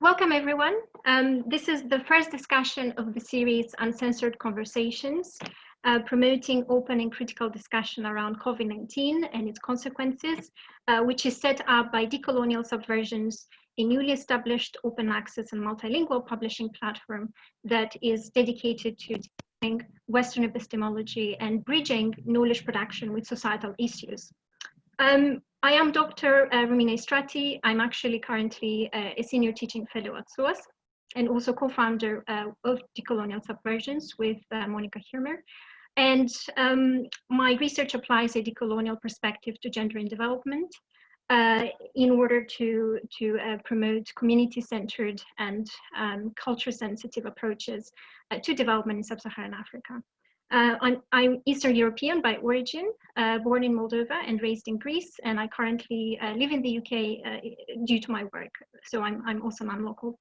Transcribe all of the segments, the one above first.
Welcome everyone. Um, this is the first discussion of the series Uncensored Conversations, uh, promoting open and critical discussion around COVID-19 and its consequences, uh, which is set up by Decolonial Subversions, a newly established open access and multilingual publishing platform that is dedicated to Western epistemology and bridging knowledge production with societal issues. Um, I am Dr. Uh, Romina Istratii. I'm actually currently uh, a senior teaching fellow at SOAS and also co-founder uh, of Decolonial Subversions with uh, Monika Hirmer. And um, my research applies a decolonial perspective to gender and development uh, in order to, to uh, promote community-centered and um, culture-sensitive approaches to development in sub-Saharan Africa. Uh, I'm, I'm, Eastern European by origin, uh, born in Moldova and raised in Greece, and I currently uh, live in the UK uh, due to my work, so I'm, I'm also non-local.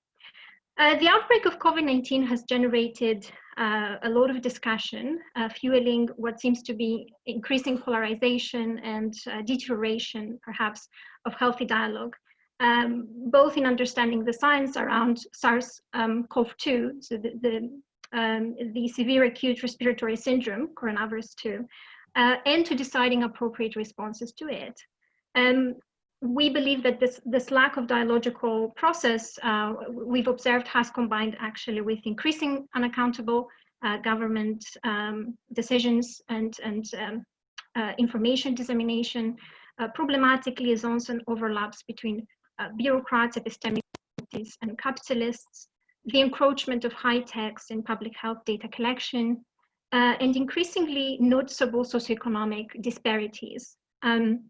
Uh, the outbreak of COVID-19 has generated uh, a lot of discussion, fueling what seems to be increasing polarization and deterioration, perhaps, of healthy dialogue. Um, both in understanding the science around SARS-CoV-2, um, so the, the um, the severe acute respiratory syndrome, coronavirus 2, uh, and to deciding appropriate responses to it. Um, we believe that this, this lack of dialogical process uh, we've observed has combined actually with increasing unaccountable uh, government um, decisions and, and um, uh, information dissemination, uh, problematic liaisons and overlaps between uh, bureaucrats, epistemic and capitalists, the encroachment of high techs in public health data collection, uh, and increasingly noticeable socioeconomic disparities. Um,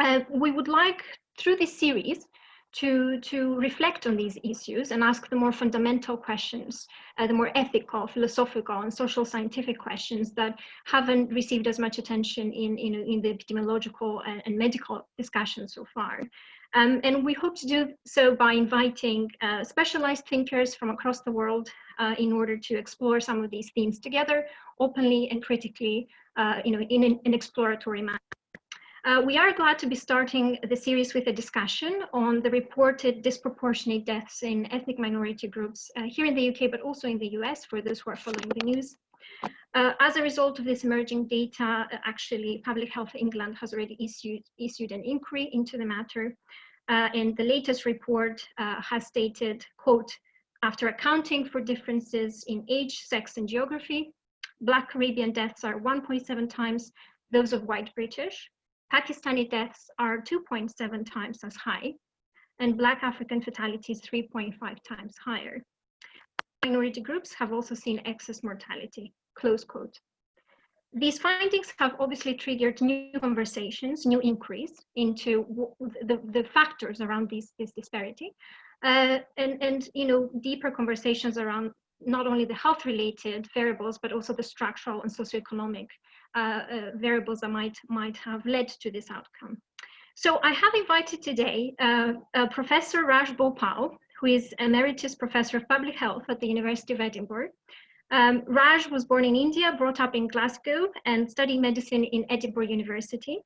uh, we would like, through this series, to, to reflect on these issues and ask the more fundamental questions, uh, the more ethical, philosophical, and social scientific questions that haven't received as much attention in, in, in the epidemiological and, and medical discussion so far. Um, and we hope to do so by inviting uh, specialized thinkers from across the world uh, in order to explore some of these themes together, openly and critically, uh, you know, in an, an exploratory manner. Uh, we are glad to be starting the series with a discussion on the reported disproportionate deaths in ethnic minority groups uh, here in the UK, but also in the US for those who are following the news. Uh, as a result of this emerging data, actually, Public Health England has already issued, issued an inquiry into the matter. Uh, and the latest report uh, has stated, quote, after accounting for differences in age, sex, and geography, Black Caribbean deaths are 1.7 times those of white British. Pakistani deaths are 2.7 times as high, and Black African fatalities 3.5 times higher. Minority groups have also seen excess mortality close quote. These findings have obviously triggered new conversations, new inquiries into the, the factors around these, this disparity, uh, and, and you know deeper conversations around not only the health related variables, but also the structural and socioeconomic uh, uh, variables that might, might have led to this outcome. So I have invited today uh Professor Raj Bhopal, who is Emeritus Professor of Public Health at the University of Edinburgh, um, Raj was born in India, brought up in Glasgow, and studied medicine in Edinburgh University.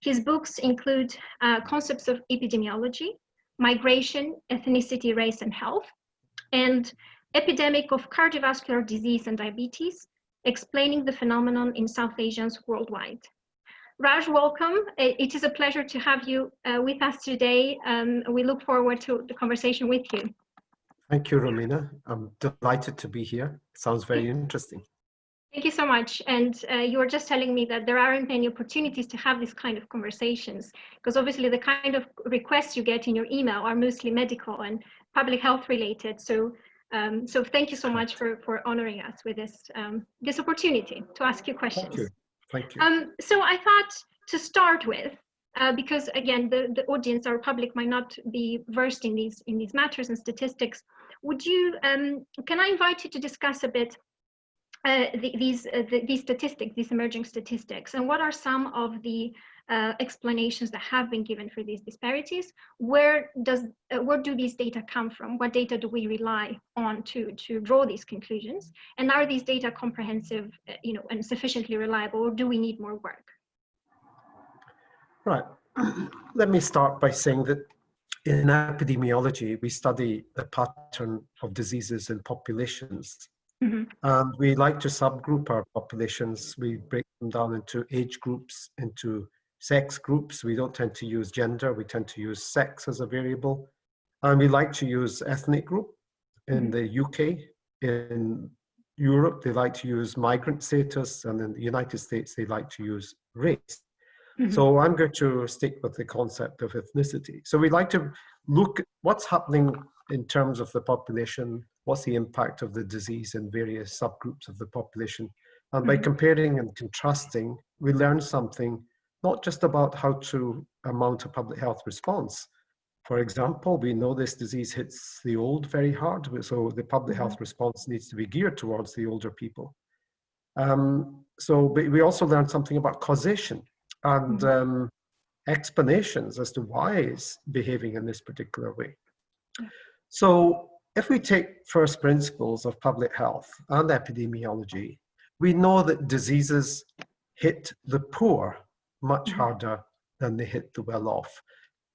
His books include uh, concepts of epidemiology, migration, ethnicity, race, and health, and epidemic of cardiovascular disease and diabetes, explaining the phenomenon in South Asians worldwide. Raj, welcome. It is a pleasure to have you uh, with us today. Um, we look forward to the conversation with you. Thank you, Romina. I'm delighted to be here. Sounds very interesting. Thank you so much. And uh, you were just telling me that there aren't many opportunities to have this kind of conversations, because obviously the kind of requests you get in your email are mostly medical and public health related. So, um, so thank you so much for, for honoring us with this, um, this opportunity to ask you questions. Thank you. Thank you. Um, so I thought to start with, uh, because again, the, the audience, our public might not be versed in these, in these matters and statistics, would you, um, can I invite you to discuss a bit uh, the, these, uh, the, these statistics, these emerging statistics, and what are some of the uh, explanations that have been given for these disparities? Where does, uh, where do these data come from? What data do we rely on to, to draw these conclusions? And are these data comprehensive, uh, you know, and sufficiently reliable, or do we need more work? Right. Let me start by saying that in epidemiology, we study the pattern of diseases in populations. Mhm. And we like to subgroup our populations. We break them down into age groups, into sex groups. We don't tend to use gender, we tend to use sex as a variable. And we like to use ethnic group. In Mhm. the UK, in Europe, they like to use migrant status, and in the United States, they like to use race. So I'm going to stick with the concept of ethnicity. So we like to look what's happening in terms of the population, what's the impact of the disease in various subgroups of the population. And by Mhm. comparing and contrasting, we learn something not just about how to amount a public health response. For example, we know this disease hits the old very hard, so the public health response needs to be geared towards the older people. Um, so, but we also learned something about causation and Mhm. um, explanations as to why it's behaving in this particular way. So if we take first principles of public health and epidemiology, we know that diseases hit the poor much Mhm. harder than they hit the well-off.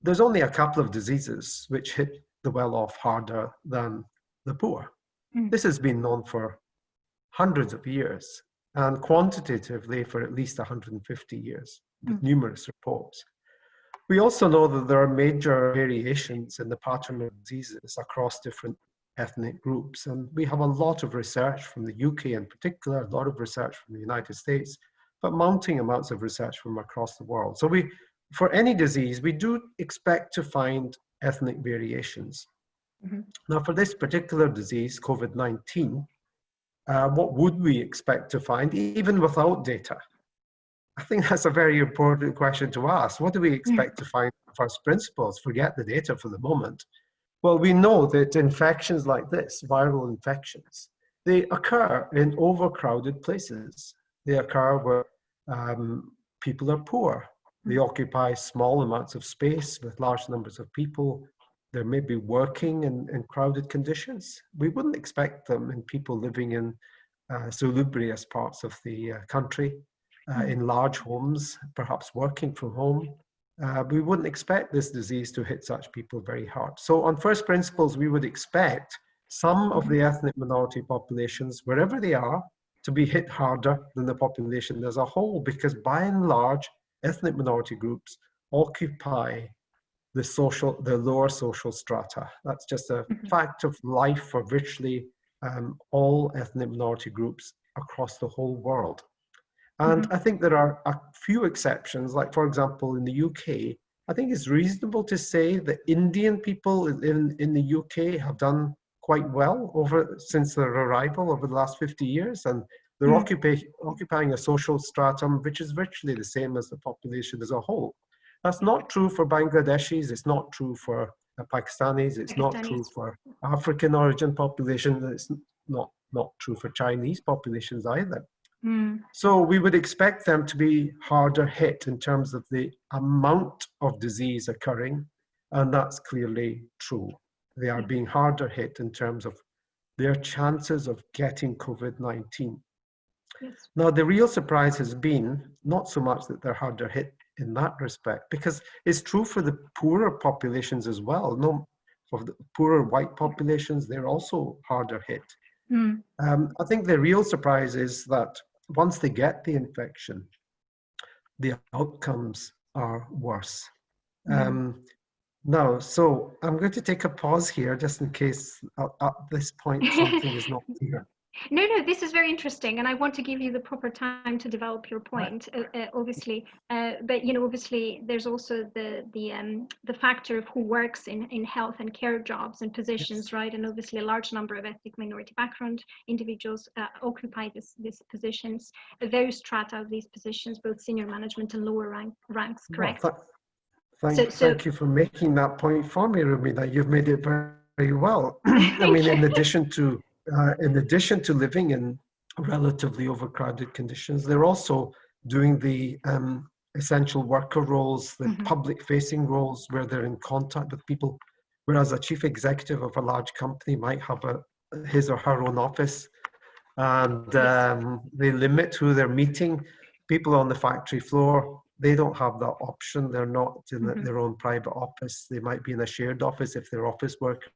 There's only a couple of diseases which hit the well-off harder than the poor. Mm. This has been known for hundreds of years and quantitatively for at least 150 years with Mm. numerous reports. We also know that there are major variations in the pattern of diseases across different ethnic groups. And we have a lot of research from the UK in particular, a lot of research from the United States, but mounting amounts of research from across the world. So we, for any disease, we do expect to find ethnic variations. Mhm. Now for this particular disease, COVID-19, uh, what would we expect to find even without data? I think that's a very important question to ask. What do we expect to find in first principles? Forget the data for the moment. Well, we know that infections like this, viral infections, they occur in overcrowded places. They occur where um, people are poor. They occupy small amounts of space with large numbers of people. They may be working in, in crowded conditions. We wouldn't expect them in people living in uh, salubrious parts of the uh, country uh, Mm. in large homes, perhaps working from home. Uh, we wouldn't expect this disease to hit such people very hard. So on first principles, we would expect some of the ethnic minority populations, wherever they are, to be hit harder than the population as a whole, because by and large, ethnic minority groups occupy the social, the lower social strata. That's just a Mhm. fact of life for virtually um, all ethnic minority groups across the whole world. And I think there are a few exceptions, like for example, in the UK, I think it's reasonable to say that Indian people in, in the UK have done quite well over since their arrival over the last 50 years. And they're Mm. occupy, occupying a social stratum which is virtually the same as the population as a whole. That's not true for Bangladeshis, it's not true for Pakistanis, it's not true for African origin populations, it's not, not true for Chinese populations either. Mm. So we would expect them to be harder hit in terms of the amount of disease occurring, and that's clearly true. They are being harder hit in terms of their chances of getting COVID-19. Yes. Now, the real surprise has been not so much that they're harder hit in that respect, because it's true for the poorer populations as well. No, for the poorer white populations, they're also harder hit. Mm. Um, I think the real surprise is that once they get the infection, the outcomes are worse. Mm. Um, now, so I'm going to take a pause here just in case at, at this point something is not clear. No, no, this is very interesting, and I want to give you the proper time to develop your point. Uh, uh, obviously, uh, but you know, obviously, there's also the the um, the factor of who works in in health and care jobs and positions, right? And obviously, a large number of ethnic minority background individuals uh, occupy this these positions. Those strata of these positions, both senior management and lower rank ranks, correct? Well, th- thank, So- so- thank you for making that point for me, Rumi. That You've made it very, very well. I mean, in addition to uh, in addition to living in relatively overcrowded conditions, they're also doing the um, essential worker roles, the Mhm. public-facing roles, where they're in contact with people. Whereas a chief executive of a large company might have a his or her own office, and um, they limit who they're meeting. People on the factory floor they don't have that option. They're not in Mhm. their own private office. They might be in a shared office if they're office workers,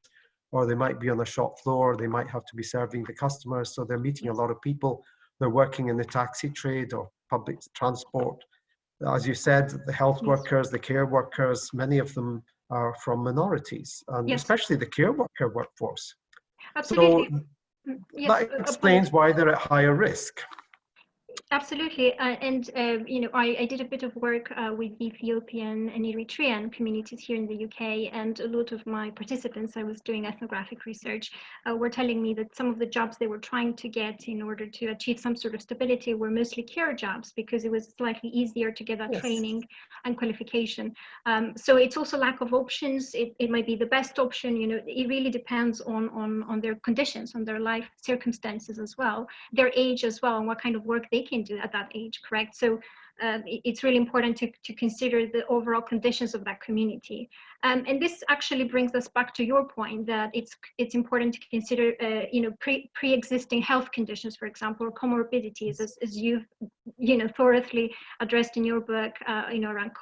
or they might be on the shop floor. They might have to be serving the customers. So they're meeting a lot of people. They're working in the taxi trade or public transport. As you said, the health Yes. workers, the care workers, many of them are from minorities, and Yes. especially the care worker workforce. Absolutely. So Mm, yes, that uh, explains why they're at higher risk. Absolutely, uh, and uh, you know, I, I did a bit of work uh, with Ethiopian and Eritrean communities here in the UK, and a lot of my participants, I was doing ethnographic research, uh, were telling me that some of the jobs they were trying to get in order to achieve some sort of stability were mostly care jobs because it was slightly easier to get that Yes. training and qualification. Um, so it's also lack of options. It, it might be the best option. You know, it really depends on on on their conditions, on their life circumstances as well their age as well and what kind of work they can do at that age correct? So um, it's really important to, to consider the overall conditions of that community. Um, and this actually brings us back to your point that it's it's important to consider uh, you know pre pre-existing health conditions for example or comorbidities as, as you've you know thoroughly addressed in your book uh, you know around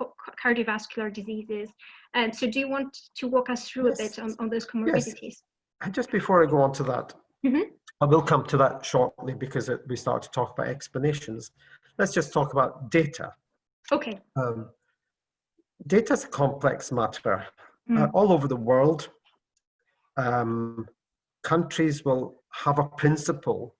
cardiovascular diseases. And so do you want to walk us through a bit on, on those comorbidities? Yes. And just before I go on to that, Mhm. I will come to that shortly because it, we start to talk about explanations. Let's just talk about data. okay Um, data is a complex matter. Uh, Mm. all over the world, um, countries will have a principle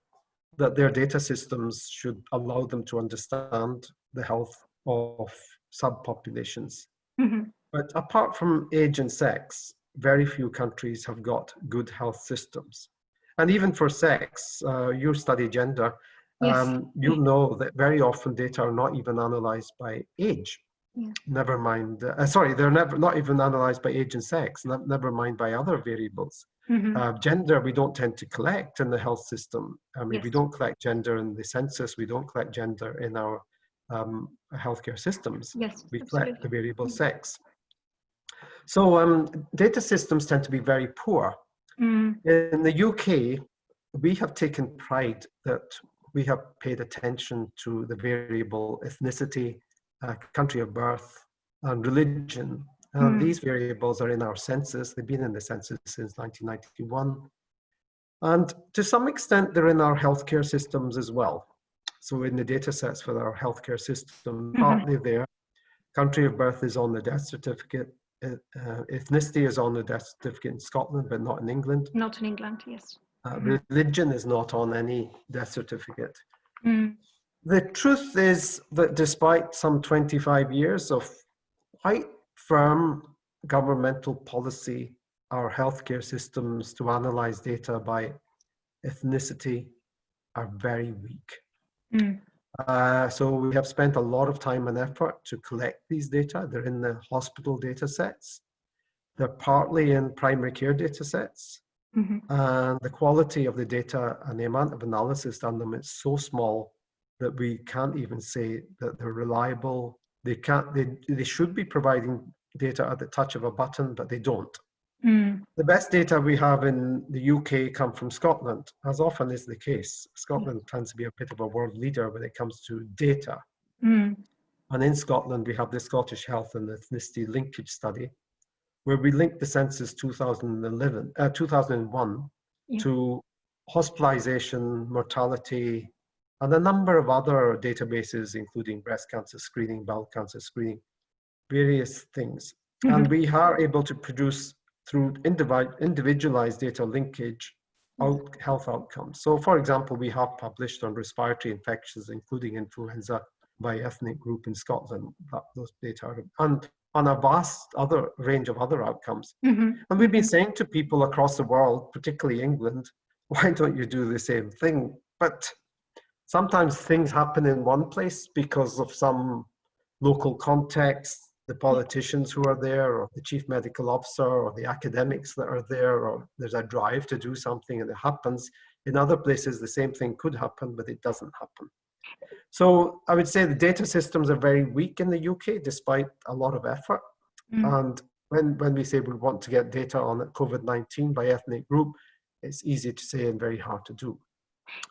that their data systems should allow them to understand the health of subpopulations. Mhm. But apart from age and sex, very few countries have got good health systems. And even for sex, uh, you study gender, Yes. um, you know that very often data are not even analyzed by age. Yeah. Never mind, uh, sorry, they're never not even analyzed by age and sex, ne- never mind by other variables. Mhm. Uh, gender, we don't tend to collect in the health system. I mean, we don't collect gender in the census, we don't collect gender in our um, healthcare systems yes we absolutely. collect the variable Mm. sex. So um, data systems tend to be very poor. Mm, In the UK, we have taken pride that we have paid attention to the variable ethnicity, uh, country of birth, and religion. And Mm. these variables are in our census. They've been in the census since 1991. And to some extent, they're in our healthcare systems as well. So in the data sets for our healthcare system, Mhm. partly there. Country of birth is on the death certificate. Uh, uh, ethnicity is on the death certificate in Scotland, but not in England. not in England, yes. Uh, Mhm. Religion is not on any death certificate. Mm, The truth is that despite some 25 years of quite firm governmental policy, our healthcare systems to analyze data by ethnicity are very weak. mm, Uh, so we have spent a lot of time and effort to collect these data. They're in the hospital data sets. They're partly in primary care data sets. mhm, And the quality of the data and the amount of analysis done them is so small that we can't even say that they're reliable. They can't, they, they should be providing data at the touch of a button, but they don't. Mm, The best data we have in the UK come from Scotland, as often is the case. Scotland tends to be a bit of a world leader when it comes to data. mm, And in Scotland, we have the Scottish Health and Ethnicity Linkage Study, where we linked the census 2011, uh, 2001 Yeah. to hospitalization, mortality, and a number of other databases, including breast cancer screening, bowel cancer screening, various things. And mhm, we are able to produce through individualized data linkage out health outcomes. So for example, we have published on respiratory infections, including influenza by ethnic group in Scotland, that those data are, and on a vast other range of other outcomes. mhm, And we've been saying to people across the world, particularly England, why don't you do the same thing? But sometimes things happen in one place because of some local context, the politicians who are there, or the chief medical officer, or the academics that are there, or there's a drive to do something and it happens. In other places, the same thing could happen, but it doesn't happen. So I would say the data systems are very weak in the UK, despite a lot of effort. mm. And when, when we say we want to get data on COVID-19 by ethnic group, it's easy to say and very hard to do.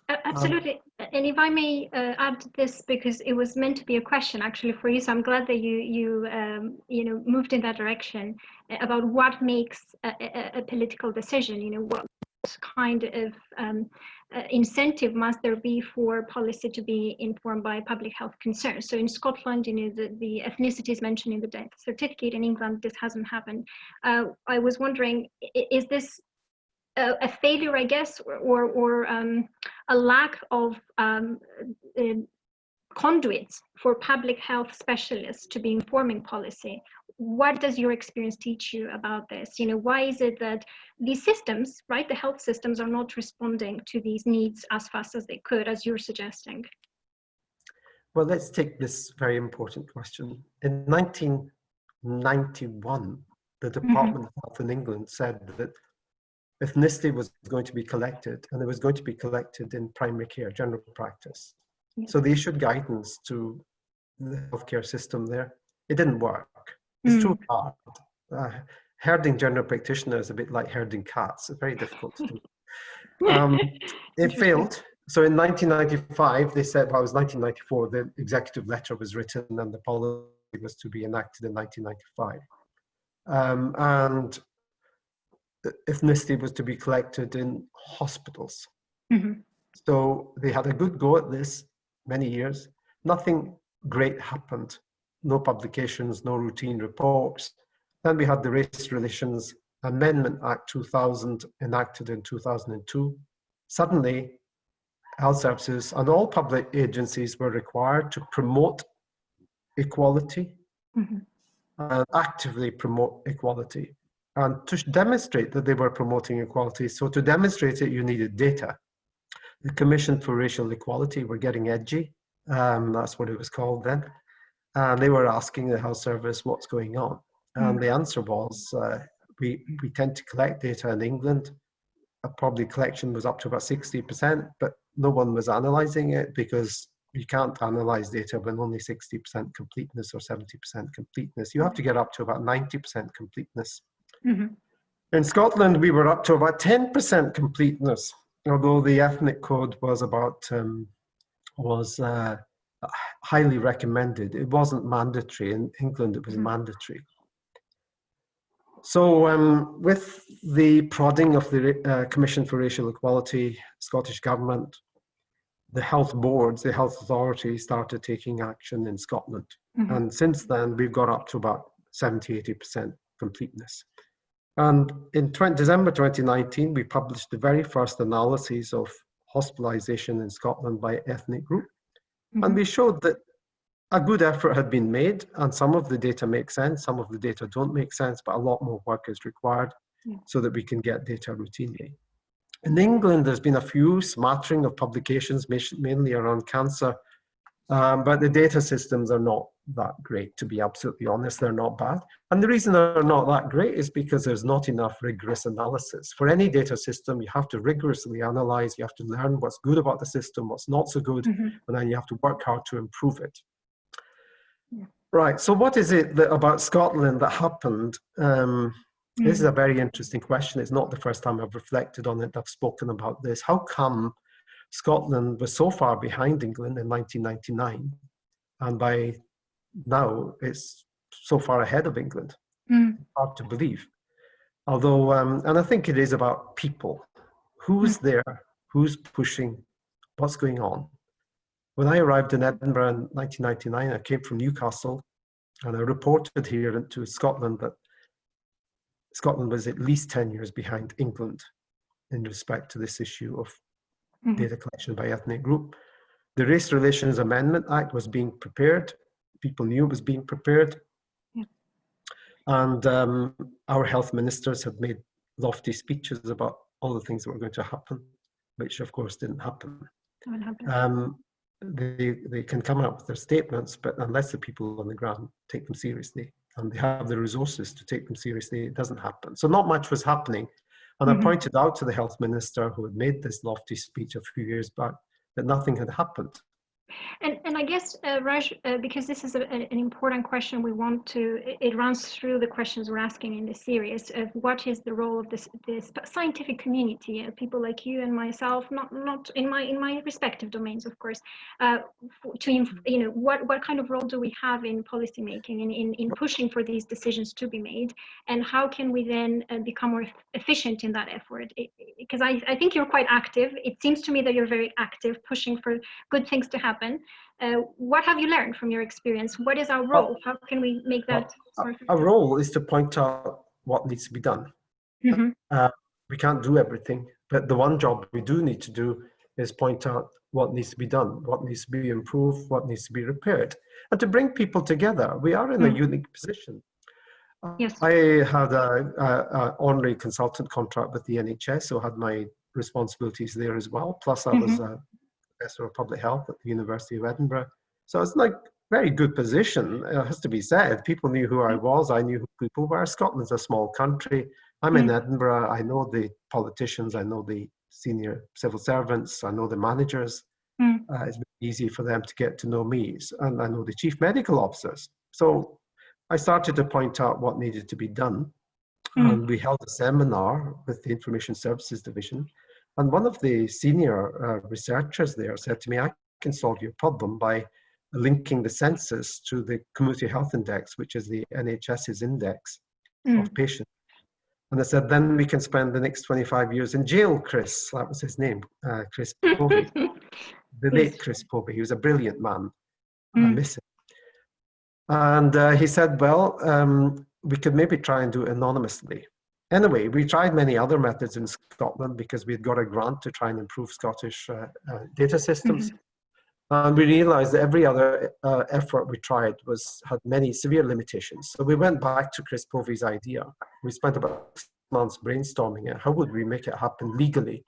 Absolutely. Uh, and if I may uh, add this, because it was meant to be a question actually for you, so I'm glad that you you um, you know moved in that direction uh, about what makes a, a, a political decision. You know, what kind of um, uh, incentive must there be for policy to be informed by public health concerns? So in Scotland, you know, the, the ethnicity is mentioned in the death certificate. In England, this hasn't happened. Uh, I was wondering, is this a, a failure, I guess, or, or, or um, a lack of um, uh, conduits for public health specialists to be informing policy? What does your experience teach you about this? You know, why is it that these systems, right, the health systems are not responding to these needs as fast as they could, as you're suggesting? Well, let's take this very important question. In 1991, the mm-hmm. Department mm -hmm. of Health in England said that ethnicity was going to be collected and it was going to be collected in primary care, general practice. So they issued guidance to the healthcare system there. It didn't work. It's mm. too hard. Uh, herding general practitioners is a bit like herding cats. It's very difficult to do. Um, it failed. So in 1995, they said, well, it was 1994, the executive letter was written and the policy was to be enacted in 1995. Um, and ethnicity was to be collected in hospitals. Mm -hmm. So they had a good go at this many years. Nothing great happened. No publications, no routine reports. Then we had the Race Relations Amendment Act 2000 enacted in 2002. Suddenly, health services and all public agencies were required to promote equality mm -hmm. and actively promote equality and to demonstrate that they were promoting equality. So to demonstrate it, you needed data. The Commission for Racial Equality were getting edgy. Um, that's what it was called then. And they were asking the health service what's going on. And mm. the answer was, uh, we, we tend to collect data in England. Uh, probably collection was up to about 60%, but no one was analyzing it because you can't analyze data when only 60% completeness or 70% completeness. You have to get up to about 90% completeness. Mm -hmm. In Scotland, we were up to about 10% completeness, although the ethnic code was about, um, was uh, highly recommended. It wasn't mandatory. In England, it was mm -hmm. mandatory. So um, with the prodding of the uh, Commission for Racial Equality, Scottish Government, the health boards, the health authority started taking action in Scotland. Mm -hmm. And since then, we've got up to about 70, 80% completeness. And in 20, December 2019, we published the very first analysis of hospitalization in Scotland by ethnic group. Mm -hmm. And we showed that a good effort had been made and some of the data make sense, some of the data don't make sense, but a lot more work is required yeah. so that we can get data routinely. In England, there's been a few smattering of publications, mainly around cancer, um, but the data systems are not that great, to be absolutely honest. They're not bad. And the reason they're not that great is because there's not enough rigorous analysis. For any data system, you have to rigorously analyze, you have to learn what's good about the system, what's not so good, mm -hmm. and then you have to work hard to improve it. Yeah. Right, so what is it that, about Scotland that happened? Um, mm -hmm. This is a very interesting question. It's not the first time I've reflected on it, I've spoken about this. How come Scotland was so far behind England in 1999, and by now it's so far ahead of England. Mm. Hard to believe. Although, um, and I think it is about people. Who's mm. there? Who's pushing? What's going on? When I arrived in Edinburgh in 1999, I came from Newcastle and I reported here into Scotland that Scotland was at least 10 years behind England in respect to this issue of mm -hmm. data collection by ethnic group. The Race Relations Amendment Act was being prepared. People knew it was being prepared. Yeah. And um, our health ministers had made lofty speeches about all the things that were going to happen, which of course didn't happen. Um, they, they can come up with their statements, but unless the people on the ground take them seriously and they have the resources to take them seriously, it doesn't happen. So not much was happening and mm -hmm. I pointed out to the health minister who had made this lofty speech a few years back that nothing had happened. And, and I guess, uh, Raj, uh, because this is a, an important question, we want to, it runs through the questions we're asking in this series of what is the role of this, this scientific community, uh, people like you and myself, not, not in my, in my respective domains, of course, uh, to, you know, what, what kind of role do we have in policy making and in, in pushing for these decisions to be made? And how can we then uh, become more efficient in that effort? Because I, I think you're quite active. It seems to me that you're very active, pushing for good things to happen happen. Uh, what have you learned from your experience? What is our role? How can we make that? Our role is to point out what needs to be done. Mm -hmm. uh, we can't do everything, but the one job we do need to do is point out what needs to be done, what needs to be improved, what needs to be repaired, and to bring people together. We are in mm -hmm. a unique position. Yes. I had an honorary consultant contract with the NHS, so had my responsibilities there as well. Plus, I mm -hmm. was mm-hmm. a professor of public health at the University of Edinburgh. So it's like very good position, it has to be said. People knew who I mm. was, I knew who people were. Scotland's a small country. I'm in mm. Edinburgh, I know the politicians, I know the senior civil servants, I know the managers. Mm. Uh, it's easy for them to get to know me, and I know the chief medical officers. So I started to point out what needed to be done. Mm. And we held a seminar with the Information Services Division and one of the senior uh, researchers there said to me, I can solve your problem by linking the census to the Community Health Index, which is the NHS's index mm. of patients. And I said, then we can spend the next 25 years in jail, Chris. That was his name, uh, Chris Povey. the late Chris Povey. He was a brilliant man. Mm. I miss him. And uh, he said, well, um, we could maybe try and do it anonymously. Anyway, we tried many other methods in Scotland because we had got a grant to try and improve Scottish uh, uh, data systems. Mm -hmm. And we realized that every other uh, effort we tried was had many severe limitations. So we went back to Chris Povey's idea. We spent about six months brainstorming it. How would we make it happen legally?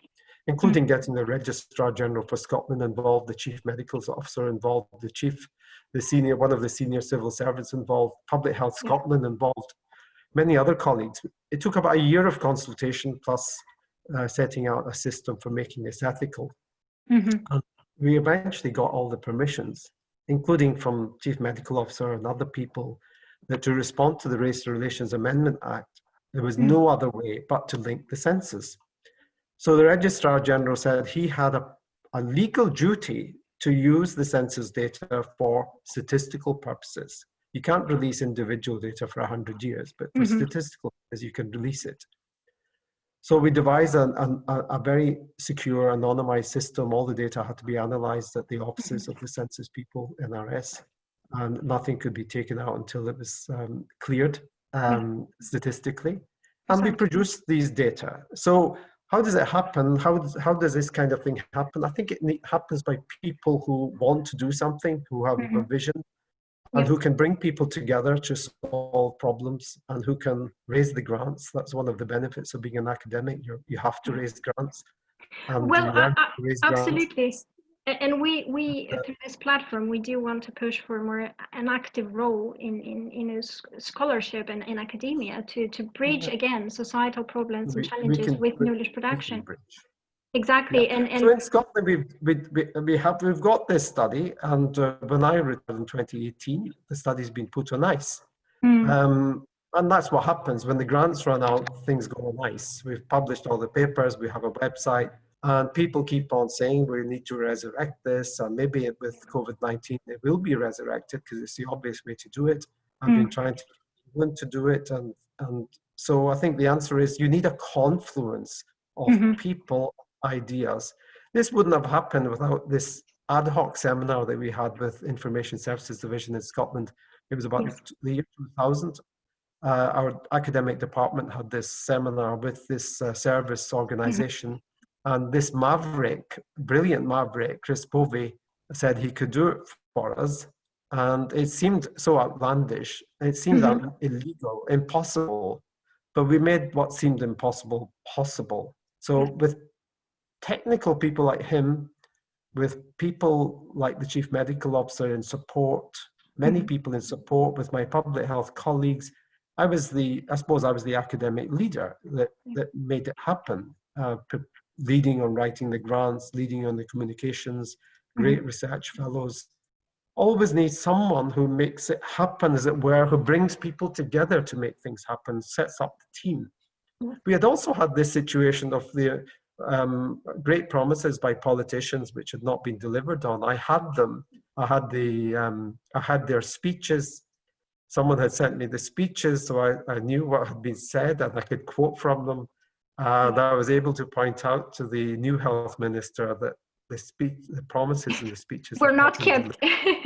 Including mm -hmm. getting the Registrar General for Scotland involved, the Chief Medical Officer involved, the Chief, the senior, one of the senior civil servants involved, Public Health Scotland involved, many other colleagues. It took about a year of consultation plus uh, setting out a system for making this ethical. Mm -hmm. And we eventually got all the permissions, including from Chief Medical Officer and other people, that to respond to the Race Relations Amendment Act, there was mm -hmm. no other way but to link the census. So the Registrar General said he had a, a legal duty to use the census data for statistical purposes. You can't release individual data for 100 years, but for mm -hmm. statistical as you can release it. So we devised a, a, a, very secure, anonymized system. All the data had to be analyzed at the offices of the census people, NRS, and nothing could be taken out until it was um, cleared um, statistically. And we produced these data. So how does it happen? How, how does this kind of thing happen? I think it happens by people who want to do something, who have mm -hmm. a vision, and who can bring people together to solve problems and who can raise the grants. That's one of the benefits of being an academic. you you have to mm. raise grants. well, uh, uh absolutely. Grants. And we, we through this platform, we do want to push for more uh, an active role in in, in a scholarship and in academia to to bridge again societal problems and challenges with knowledge production. Exactly, yeah. and, and so in Scotland we've we, we, we have we've got this study, and uh, when I returned in 2018, the study's been put on ice, mm. um, and that's what happens when the grants run out. Things go on ice. We've published all the papers. We have a website, and people keep on saying we need to resurrect this, and maybe with COVID-19 it will be resurrected because it's the obvious way to do it. I've mm. been trying to want to do it, and and so I think the answer is you need a confluence of mm -hmm. people ideas. This wouldn't have happened without this ad hoc seminar that we had with Information Services Division in Scotland. It was about yes. the year 2000. Uh, our academic department had this seminar with this uh, service mm-hmm. organization. Mm -hmm. And this maverick, brilliant maverick, Chris Povey, said he could do it for us. And it seemed so outlandish. It seemed mm -hmm. illegal, impossible. But we made what seemed impossible possible. So with technical people like him, with people like the chief medical officer in support, many mm-hmm. people in support with my public health colleagues, I was the, I suppose I was the academic leader that, that made it happen, uh, leading on writing the grants, leading on the communications, great mm -hmm. research fellows, always need someone who makes it happen, as it were, who brings people together to make things happen, sets up the team. We had also had this situation of the um, great promises by politicians which had not been delivered on. I had them. I had the um, I had their speeches. Someone had sent me the speeches, so I, I knew what had been said and I could quote from them. That I was able to point out to the new health minister that the speech, the promises in the speeches were not kept.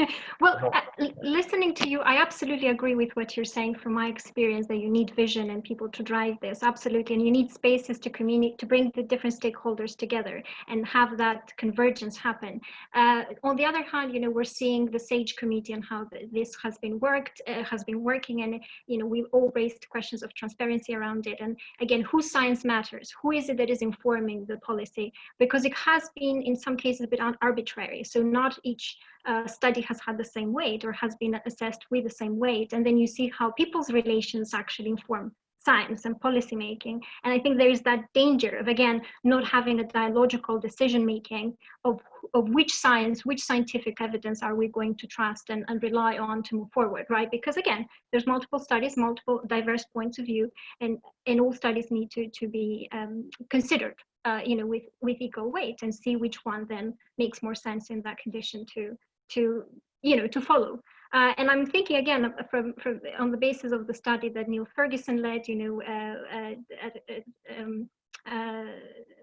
well, uh, listening to you, I absolutely agree with what you're saying from my experience that you need vision and people to drive this. Absolutely. And you need spaces to communicate, to bring the different stakeholders together and have that convergence happen. Uh, on the other hand, you know, we're seeing the SAGE committee and how this has been worked, uh, has been working. And, you know, we've all raised questions of transparency around it. And again, whose science matters? Who is it that is informing the policy? Because it has been in some some cases a bit arbitrary. So not each uh, study has had the same weight or has been assessed with the same weight. And then you see how people's relations actually inform science and policy making. And I think there is that danger of, again, not having a dialogical decision making of, of which science, which scientific evidence are we going to trust and, and rely on to move forward, right? Because again, there's multiple studies, multiple diverse points of view, and, and all studies need to, to be um, considered uh, you know, with, with equal weight and see which one then makes more sense in that condition to, to you know, to follow. Uh, and I'm thinking again from, from on the basis of the study that Neil Ferguson led, you know, uh, uh at, at, um, uh,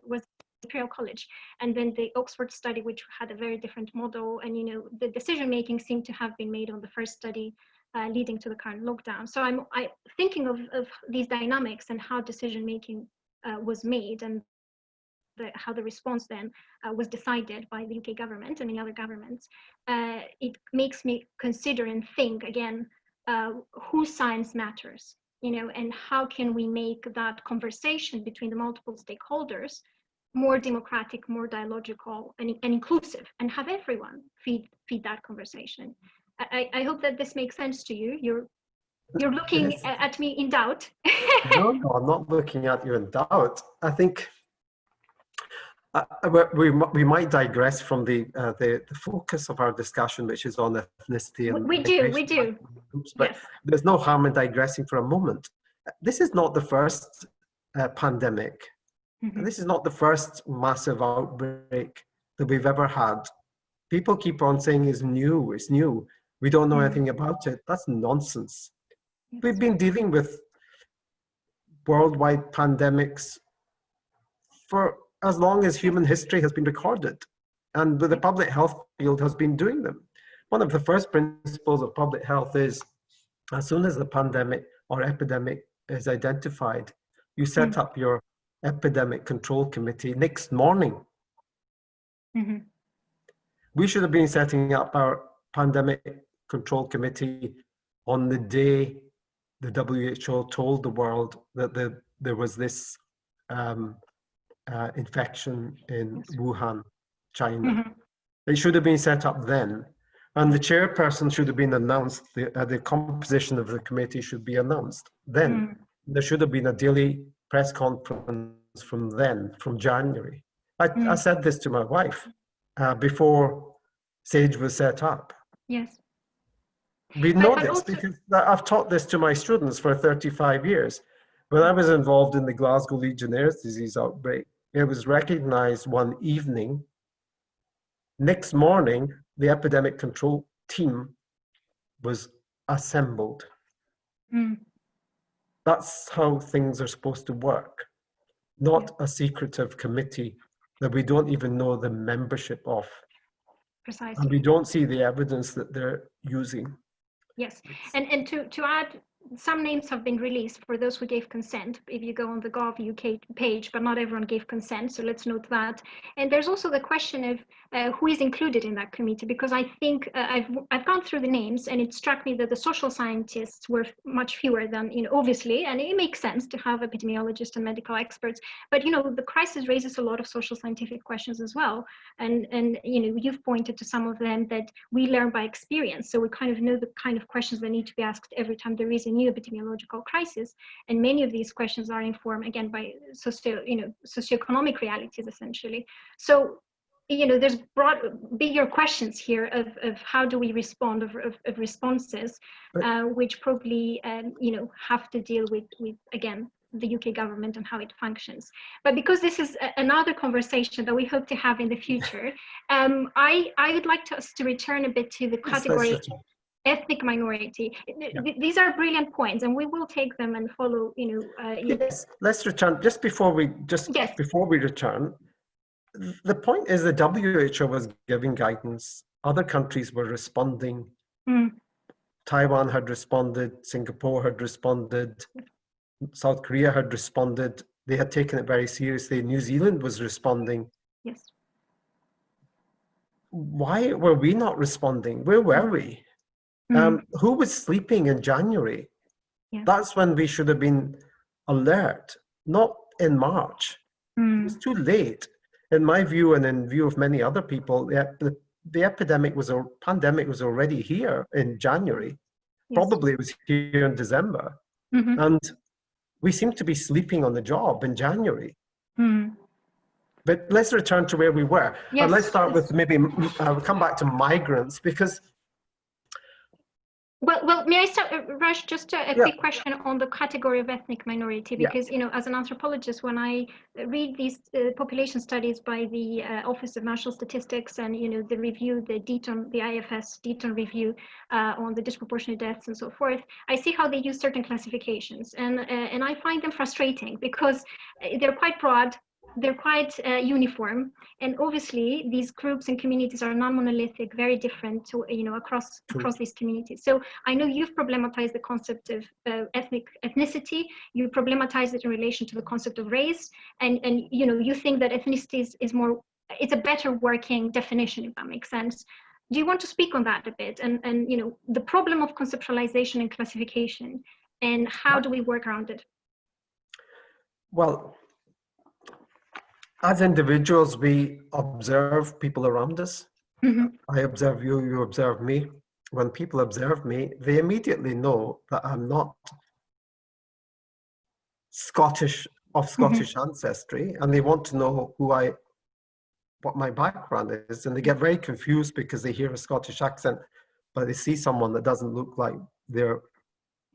was Imperial College, and then the Oxford study, which had a very different model, and you know, the decision making seemed to have been made on the first study uh, leading to the current lockdown. So I'm I, thinking of, of these dynamics and how decision making uh, was made and the, how the response then uh, was decided by the UK government and the other governments, uh, it makes me consider and think again, uh, whose science matters, you know, and how can we make that conversation between the multiple stakeholders more democratic, more dialogical and, and inclusive and have everyone feed, feed that conversation. I, I hope that this makes sense to you. You're you're looking yes. at me in doubt. no, no, I'm not looking at you in doubt. I think uh, we, we might digress from the, uh, the, the focus of our discussion, which is on ethnicity. And we do, we do. Groups, but yes. there's no harm in digressing for a moment. This is not the first uh, pandemic. Mm -hmm. This is not the first massive outbreak that we've ever had. People keep on saying it's new, it's new. We don't know mm -hmm. anything about it. That's nonsense. Yes. We've been dealing with worldwide pandemics for as long as human history has been recorded. And the public health field has been doing them. One of the first principles of public health is as soon as the pandemic or epidemic is identified, you set mm -hmm. up your epidemic control committee next morning. Mm -hmm. We should have been setting up our pandemic control committee on the day the WHO told the world that the, there was this um, uh, infection in Wuhan, China. Mm -hmm. It should have been set up then. And the chairperson should have been announced, the, uh, the composition of the committee should be announced then. Mm. There should have been a daily press conference from then, from January. I, mm. I said this to my wife uh, before SAGE was set up. Yes. We know this because I've taught this to my students for 35 years. When I was involved in the Glasgow Legionnaires disease outbreak, it was recognized one evening. Next morning, the epidemic control team was assembled. Mm. That's how things are supposed to work, not a secretive committee that we don't even know the membership of. Precisely. And we don't see the evidence that they're using. Yes, and, and to, to add some names have been released for those who gave consent. If you go on the gov uk page but not everyone gave consent so let's note that. And there's also the question of uh, who is included in that committee because i think uh, i've i've gone through the names and it struck me that the social scientists were much fewer than you know obviously and it makes sense to have epidemiologists and medical experts but you know the crisis raises a lot of social scientific questions as well. And and you know you've pointed to some of them that we learn by experience so we kind of know the kind of questions that need to be asked every time there is new epidemiological crisis. And many of these questions are informed again by socio, you know, socioeconomic realities essentially. So you know, there's broad, bigger questions here of, of how do we respond, of, of, of responses, uh, which probably, um, you know, have to deal with, with again, the UK government and how it functions. But because this is a, another conversation that we hope to have in the future, um, I, I would like to, us to return a bit to the category ethnic minority. Yeah. These are brilliant points, and we will take them and follow. You know, uh, yes. Let's return just before we just yes. before we return. The point is, the WHO was giving guidance. Other countries were responding. Mm. Taiwan had responded. Singapore had responded. South Korea had responded. They had taken it very seriously. New Zealand was responding. Yes. Why were we not responding? Where were we? Mm. Um, who was sleeping in January? Yeah. That's when we should have been alert, not in March. Mm. It's too late. In my view, and in view of many other people, the, the, the epidemic was a pandemic was already here in January. Yes. Probably it was here in December. Mm -hmm. And we seem to be sleeping on the job in January. Mm. But let's return to where we were. Yes. And let's start with maybe, uh, come back to migrants because well, well, may I start, uh, Raj, just a, a yeah. quick question on the category of ethnic minority, because, yeah. you know, as an anthropologist, when I read these uh, population studies by the uh, Office of National Statistics and, you know, the review, the Deaton, the IFS Deaton review uh, on the disproportionate deaths and so forth, I see how they use certain classifications. And, uh, and I find them frustrating because uh, they're quite broad, they're quite uh, uniform. And obviously these groups and communities are non-monolithic very different to you know across True. across these communities. So i know you've problematized the concept of uh, ethnic ethnicity. You problematize it in relation to the concept of race. And and you know you think that ethnicity is, is more it's a better working definition if that makes sense. Do you want to speak on that a bit? And and you know the problem of conceptualization and classification and how do we work around it? Well as individuals, we observe people around us. Mm-hmm. I observe you, you observe me. When people observe me, they immediately know that I'm not Scottish of mm-hmm. Scottish mm-hmm. ancestry, and they want to know who I, what my background is, and they get very confused because they hear a Scottish accent, but they see someone that doesn't look like their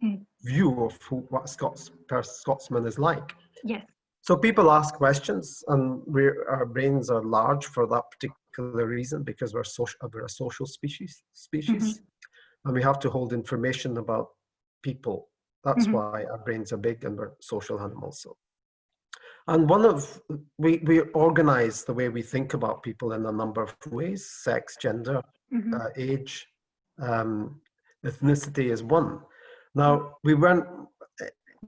mm. view of who, what Scots, Scotsman is like. Yes. So people ask questions and our brains are large for that particular reason because we're, social, we're a social species, species mm -hmm. and we have to hold information about people. That's mm -hmm. why our brains are big and we're social animals. So. And one of, we, we organize the way we think about people in a number of ways, sex, gender, mm -hmm. uh, age, um, ethnicity is one. Now, we weren't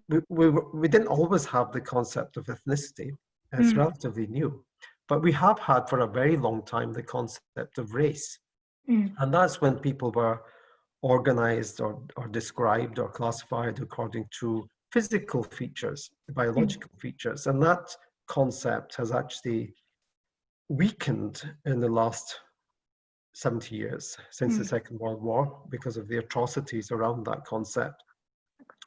we, we, we didn't always have the concept of ethnicity. It's mm. relatively new. But we have had for a very long time the concept of race. Mm. And that's when people were organized or, or described or classified according to physical features, biological mm. features. And that concept has actually weakened in the last 70 years since the mm. Second World War because of the atrocities around that concept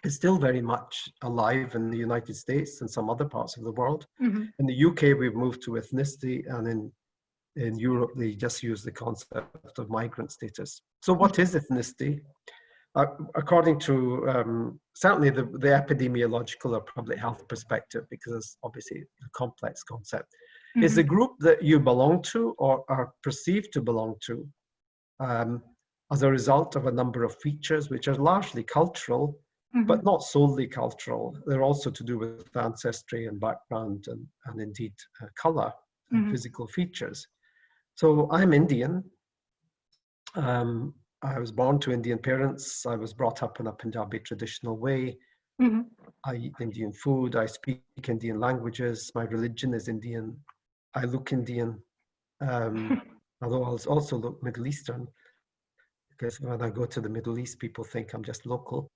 is still very much alive in the United States and some other parts of the world. Mm-hmm. In the UK, we've moved to ethnicity, and in in Europe, they just use the concept of migrant status. So, what is ethnicity? Uh, according to um, certainly the, the epidemiological or public health perspective, because it's obviously a complex concept, mm-hmm. is the group that you belong to or are perceived to belong to um, as a result of a number of features which are largely cultural Mm-hmm. but not solely cultural. They're also to do with ancestry and background and, and indeed uh, color and mm-hmm. physical features. So I'm Indian. Um, I was born to Indian parents. I was brought up in a Punjabi traditional way. Mm-hmm. I eat Indian food. I speak Indian languages. My religion is Indian. I look Indian, um, although I also look Middle Eastern because when I go to the Middle East, people think I'm just local.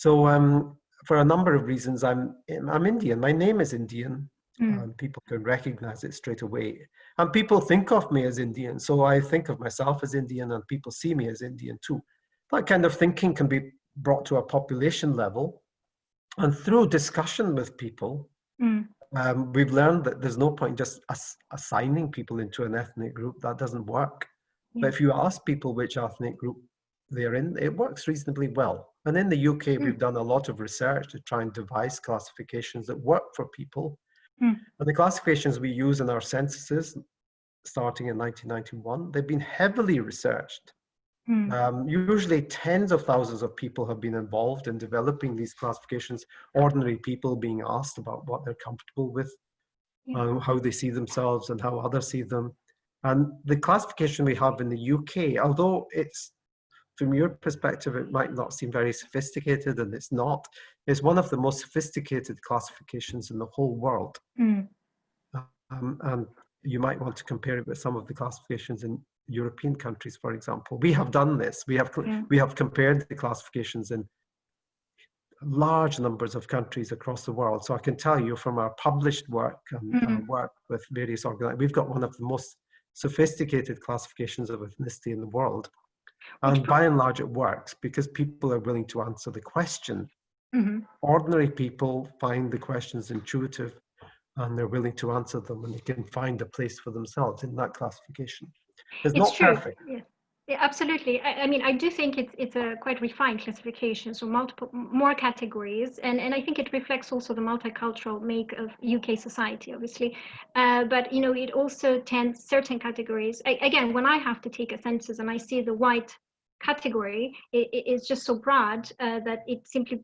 So um, for a number of reasons, I'm, I'm Indian. My name is Indian. Mm. Um, people can recognize it straight away. And people think of me as Indian. So I think of myself as Indian and people see me as Indian too. That kind of thinking can be brought to a population level. And through discussion with people, mm. Um, we've learned that there's no point just ass assigning people into an ethnic group. That doesn't work. But if you ask people which ethnic group they're in, it works reasonably well. And in the UK, mm. we've done a lot of research to try and devise classifications that work for people. Mm. And the classifications we use in our censuses, starting in 1991, they've been heavily researched. Mm. Um, usually tens of thousands of people have been involved in developing these classifications, ordinary people being asked about what they're comfortable with, yeah. um, how they see themselves and how others see them. And the classification we have in the UK, although it's from your perspective, it might not seem very sophisticated, and it's not. It's one of the most sophisticated classifications in the whole world. Mm. Um, and you might want to compare it with some of the classifications in European countries, for example. We have done this. We have yeah. we have compared the classifications in large numbers of countries across the world. So I can tell you from our published work and mm -hmm. work with various organizations, we've got one of the most sophisticated classifications of ethnicity in the world. And by and large, it works because people are willing to answer the question. Mm -hmm. Ordinary people find the questions intuitive and they're willing to answer them and they can find a place for themselves in that classification. It's, it's not true. perfect. Yeah. Yeah, absolutely. I, I, mean, I do think it's it's a quite refined classification, so multiple more categories, and and I think it reflects also the multicultural make of UK society, obviously. Uh, but you know, it also tends certain categories. I, again, when I have to take a census and I see the white category, it, it is just so broad uh, that it simply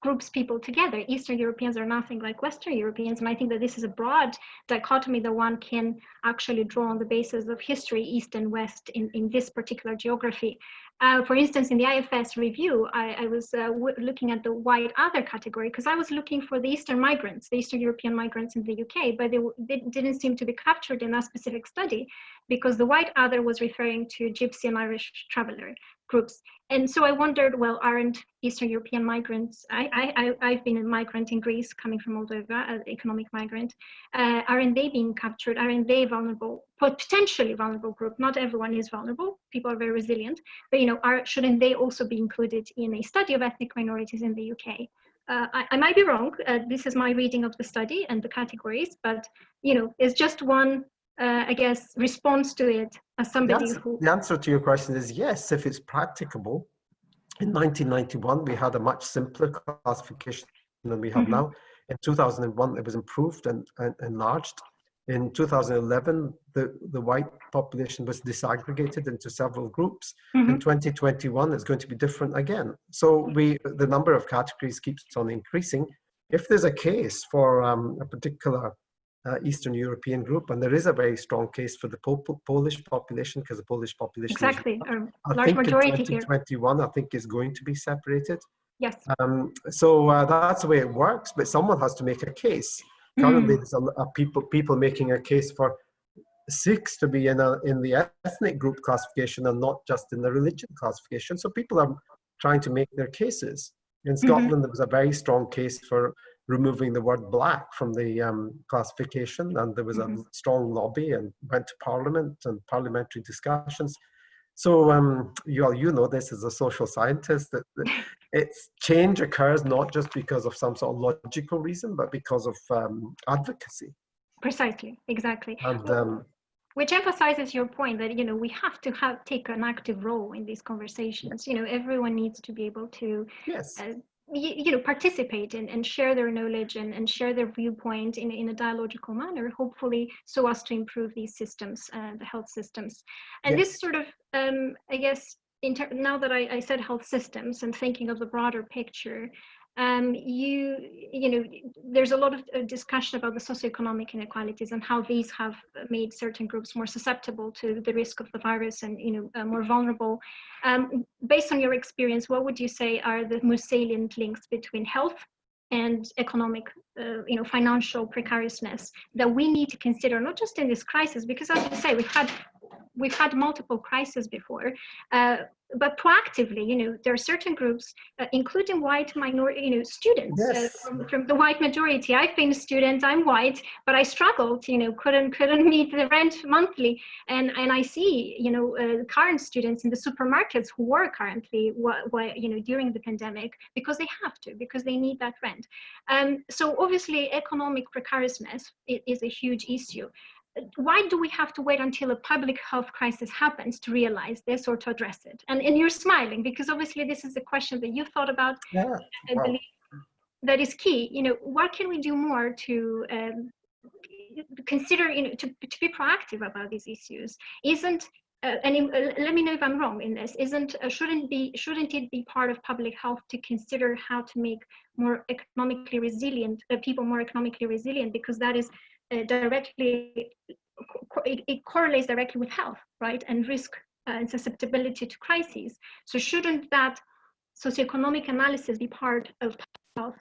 groups people together. Eastern Europeans are nothing like Western Europeans. And I think that this is a broad dichotomy that one can actually draw on the basis of history, East and West in, in this particular geography. Uh, for instance, in the IFS review, I, I was uh, looking at the white other category because I was looking for the Eastern migrants, the Eastern European migrants in the UK, but they, they, didn't seem to be captured in that specific study because the white other was referring to Gypsy and Irish traveler groups. And so I wondered, well, aren't Eastern European migrants, I, I, I've been a migrant in Greece coming from Moldova, an economic migrant, uh, aren't they being captured? Aren't they vulnerable, potentially vulnerable group? Not everyone is vulnerable, people are very resilient, but you know, are, shouldn't they also be included in a study of ethnic minorities in the UK? Uh, I, I, might be wrong. Uh, this is my reading of the study and the categories, but you know, it's just one uh, I guess, response to it as somebody the answer, who... The answer to your question is yes, if it's practicable. In 1991, we had a much simpler classification than we have mm -hmm. now. In 2001, it was improved and, and enlarged. In 2011, the, the white population was disaggregated into several groups. Mm -hmm. In 2021, it's going to be different again. So we, the number of categories keeps on increasing. If there's a case for um, a particular uh, Eastern European group, and there is a very strong case for the po Polish population because the Polish population exactly is, I large think majority in 2021 here. I think is going to be separated. Yes. Um, so uh, that's the way it works, but someone has to make a case. Currently, mm. there's a, a, people people making a case for Sikhs to be in a in the ethnic group classification and not just in the religion classification. So people are trying to make their cases. In mm-hmm. Scotland, mm -hmm. there was a very strong case for removing the word black from the um, classification and there was mm -hmm. a mm-hmm. strong lobby and went to parliament and parliamentary discussions so um, you, all, you know this as a social scientist that, that its change occurs not just because of some sort of logical reason but because of um, advocacy precisely exactly and um, which emphasizes your point that you know we have to have take an active role in these conversations you know everyone needs to be able to yes. uh, you know participate in, and share their knowledge and, and share their viewpoint in, in a dialogical manner hopefully so as to improve these systems uh, the health systems and yes. this sort of um, i guess now that I, I, said health systems and thinking of the broader picture um, you you know there's a lot of uh, discussion about the socioeconomic inequalities and how these have made certain groups more susceptible to the risk of the virus and you know uh, more vulnerable. Um, based on your experience what would you say are the most salient links between health and economic uh, you know financial precariousness that we need to consider not just in this crisis? Because as you say we've had we've had multiple crises before. Uh, but proactively, you know, there are certain groups, uh, including white minority, you know, students uh, from, from, the white majority. I've been a student, I'm white, but I struggled, you know, couldn't couldn't meet the rent monthly. And and I see, you know, uh, current students in the supermarkets who work currently, what, what, you know, during the pandemic because they have to, because they need that rent. Um, so obviously, economic precariousness is, is a huge issue why do we have to wait until a public health crisis happens to realize this or to address it? And, and you're smiling because obviously this is a question that you've thought about. Yeah. Wow. That is key. You know, what can we do more to um, consider, you know, to, to be proactive about these issues? Isn't uh, and uh, let me know if I'm wrong in this. Isn't uh, shouldn't be shouldn't it be part of public health to consider how to make more economically resilient uh, people more economically resilient because that is uh, directly, it, it, correlates directly with health, right? And risk uh, and susceptibility to crises. So shouldn't that socioeconomic analysis be part of health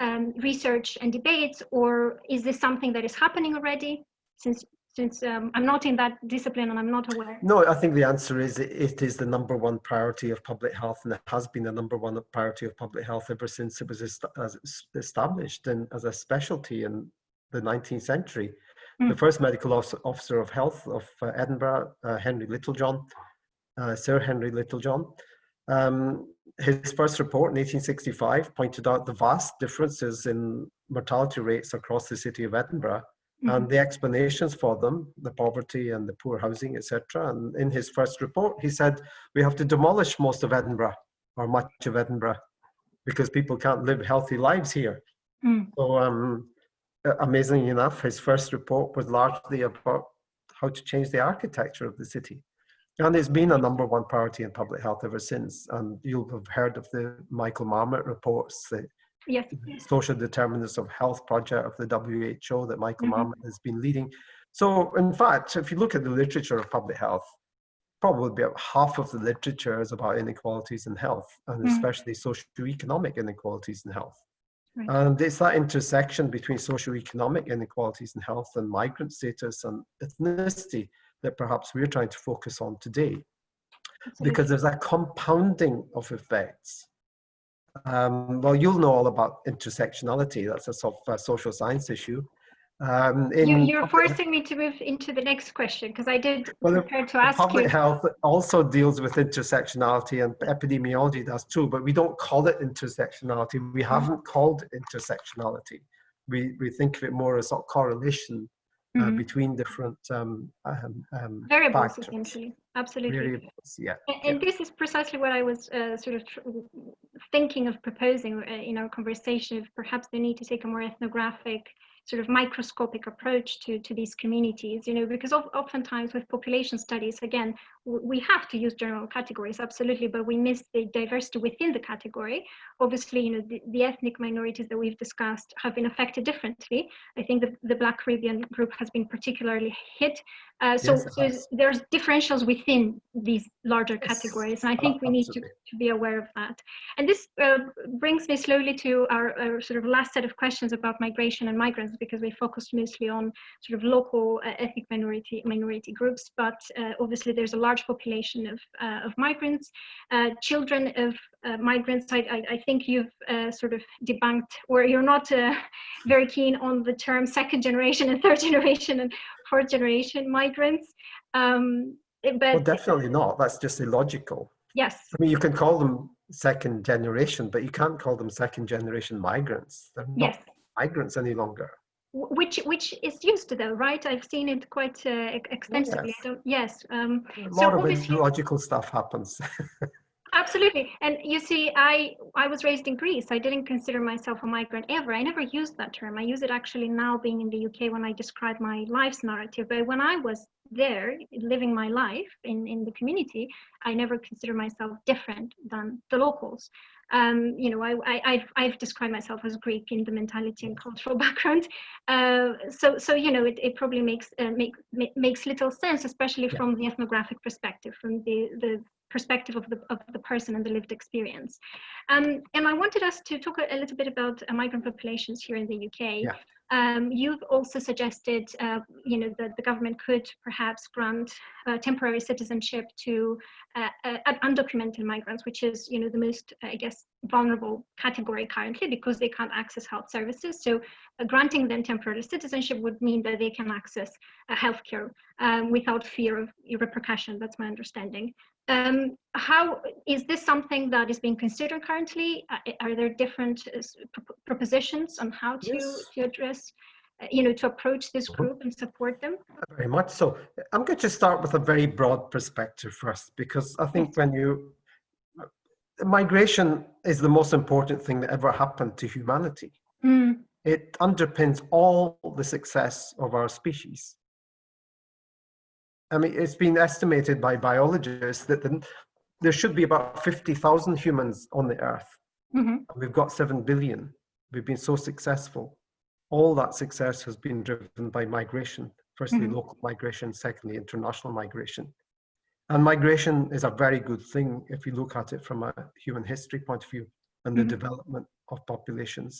um, research and debates, or is this something that is happening already? Since since um, I'm not in that discipline and I'm not aware? No, I think the answer is it is the number one priority of public health and it has been the number one priority of public health ever since it was established and as a specialty in the 19th century. Mm. The first medical officer of health of uh, Edinburgh, uh, Henry Littlejohn, uh, Sir Henry Littlejohn, um, his first report in 1865 pointed out the vast differences in mortality rates across the city of Edinburgh mm and the explanations for them, the poverty and the poor housing, etc. And in his first report, he said, we have to demolish most of Edinburgh or much of Edinburgh because people can't live healthy lives here. Mm. So um, amazingly enough, his first report was largely about how to change the architecture of the city. And it's been a number one priority in public health ever since. And you'll have heard of the Michael Marmot reports, the yes. social determinants of health project of the WHO that Michael mm -hmm. Marmot has been leading. So in fact, if you look at the literature of public health, probably about half of the literature is about inequalities in health, and mm -hmm. especially socioeconomic inequalities in health. Right. And it's that intersection between socioeconomic inequalities in health and migrant status and ethnicity that perhaps we're trying to focus on today. Absolutely. Because there's a compounding of effects. Um, well, you'll know all about intersectionality. That's a sort of a social science issue. Um, you, are forcing me to move into the next question because I did well, prepare to ask public you. health also deals with intersectionality and epidemiology does too, but we don't call it intersectionality. We mm-hmm. haven't called it intersectionality. We, we think of it more as a correlation uh, mm -hmm. between different um, um, um, variables, factors. essentially. Absolutely. Variables, yeah. And, and this is precisely what I was uh, sort of thinking of proposing uh, in our conversation. Perhaps they need to take a more ethnographic sort of microscopic approach to, to these communities, you know, because of, oftentimes with population studies, again, we have to use general categories, absolutely, but we miss the diversity within the category. Obviously, you know, the, the ethnic minorities that we've discussed have been affected differently. I think the, the Black Caribbean group has been particularly hit. Uh, so, yes, so there's differentials within these larger categories, and I think we need to, to be aware of that. And this uh, brings me slowly to our, our, sort of last set of questions about migration and migrants, because we focused mostly on sort of local uh, ethnic minority minority groups, but uh, obviously there's a large population of, uh, of migrants, uh, children of uh, migrants. I, I, I, think you've sort of debunked, or you're not very keen on the term second generation and third generation and fourth generation migrants. Um, but well, definitely not. That's just illogical. Yes. I mean, you can call them second generation, but you can't call them second generation migrants. They're not yes. migrants any longer which which is used to though right i've seen it quite uh, extensively yes, yes um, a lot so of logical stuff happens absolutely. And you see i i was raised in greece. I didn't consider myself a migrant ever. I never used that term. I use it actually now being in the uk when i describe my life's narrative. But when i was there living my life in in the community i never considered myself different than the locals um, you know, I, I, I've, described myself as Greek in the mentality and cultural background. Uh, so, so you know, it, it probably makes uh, make, makes little sense, especially yeah. from the ethnographic perspective, from the the perspective of the of the person and the lived experience. Um, and I wanted us to talk a, a little bit about uh, migrant populations here in the UK. Yeah. Um, you've also suggested, uh, you know, that the government could perhaps grant uh, temporary citizenship to uh, uh, undocumented migrants, which is, you know, the most, I guess, vulnerable category currently because they can't access health services. So uh, granting them temporary citizenship would mean that they can access uh, healthcare um, without fear of repercussion. That's my understanding. Um, how is this something that is being considered currently? Uh, are there different uh, propositions on how to, yes. to address, uh, you know, to approach this group and support them? Very much so. I'm going to start with a very broad perspective first, because I think when you, migration is the most important thing that ever happened to humanity. Mm. It underpins all the success of our species. I mean, it's been estimated by biologists that the, there should be about 50,000 humans on the earth. Mm -hmm. We've got 7 billion. We've been so successful. All that success has been driven by migration. Firstly, mm -hmm. local migration, secondly, international migration. And migration is a very good thing if you look at it from a human history point of view and the mm -hmm. development of populations.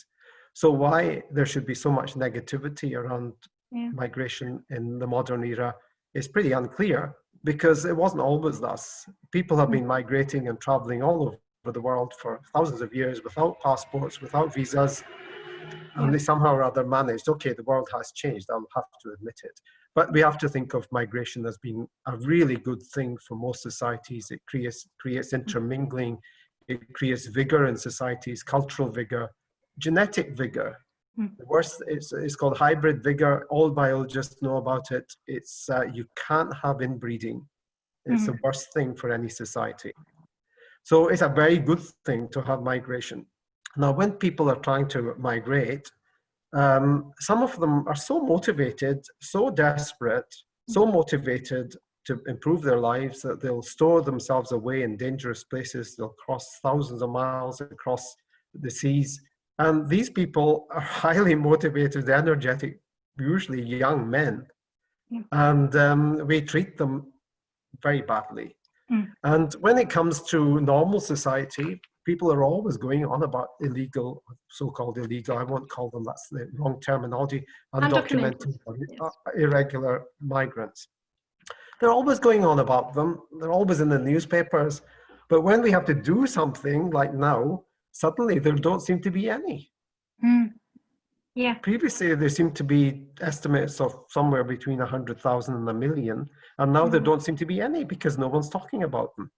So why there should be so much negativity around yeah. migration in the modern era is pretty unclear because it wasn't always thus. People have been migrating and traveling all over the world for thousands of years without passports, without visas, and they somehow or other managed, okay, the world has changed, I'll have to admit it. But we have to think of migration as being a really good thing for most societies. It creates, creates intermingling, it creates vigor in societies, cultural vigor, genetic vigor, Hmm. The worst is it's called hybrid vigor. All biologists know about it. It's uh, you can't have inbreeding. It's mm. the worst thing for any society. So it's a very good thing to have migration. Now, when people are trying to migrate, um, some of them are so motivated, so desperate, so hmm. motivated to improve their lives that they'll store themselves away in dangerous places. They'll cross thousands of miles across the seas and these people are highly motivated, energetic, usually young men. Yeah. And um, we treat them very badly. Mm. And when it comes to normal society, people are always going on about illegal, so-called illegal, I won't call them, that's the wrong terminology, undocumented. Yes. irregular migrants. They're always going on about them. They're always in the newspapers. But when we have to do something like now, suddenly there don't seem to be any. Mm. Yeah. Previously, there seemed to be estimates of somewhere between 100,000 and a million, and now mm. there hmm. don't seem to be any because no one's talking about them.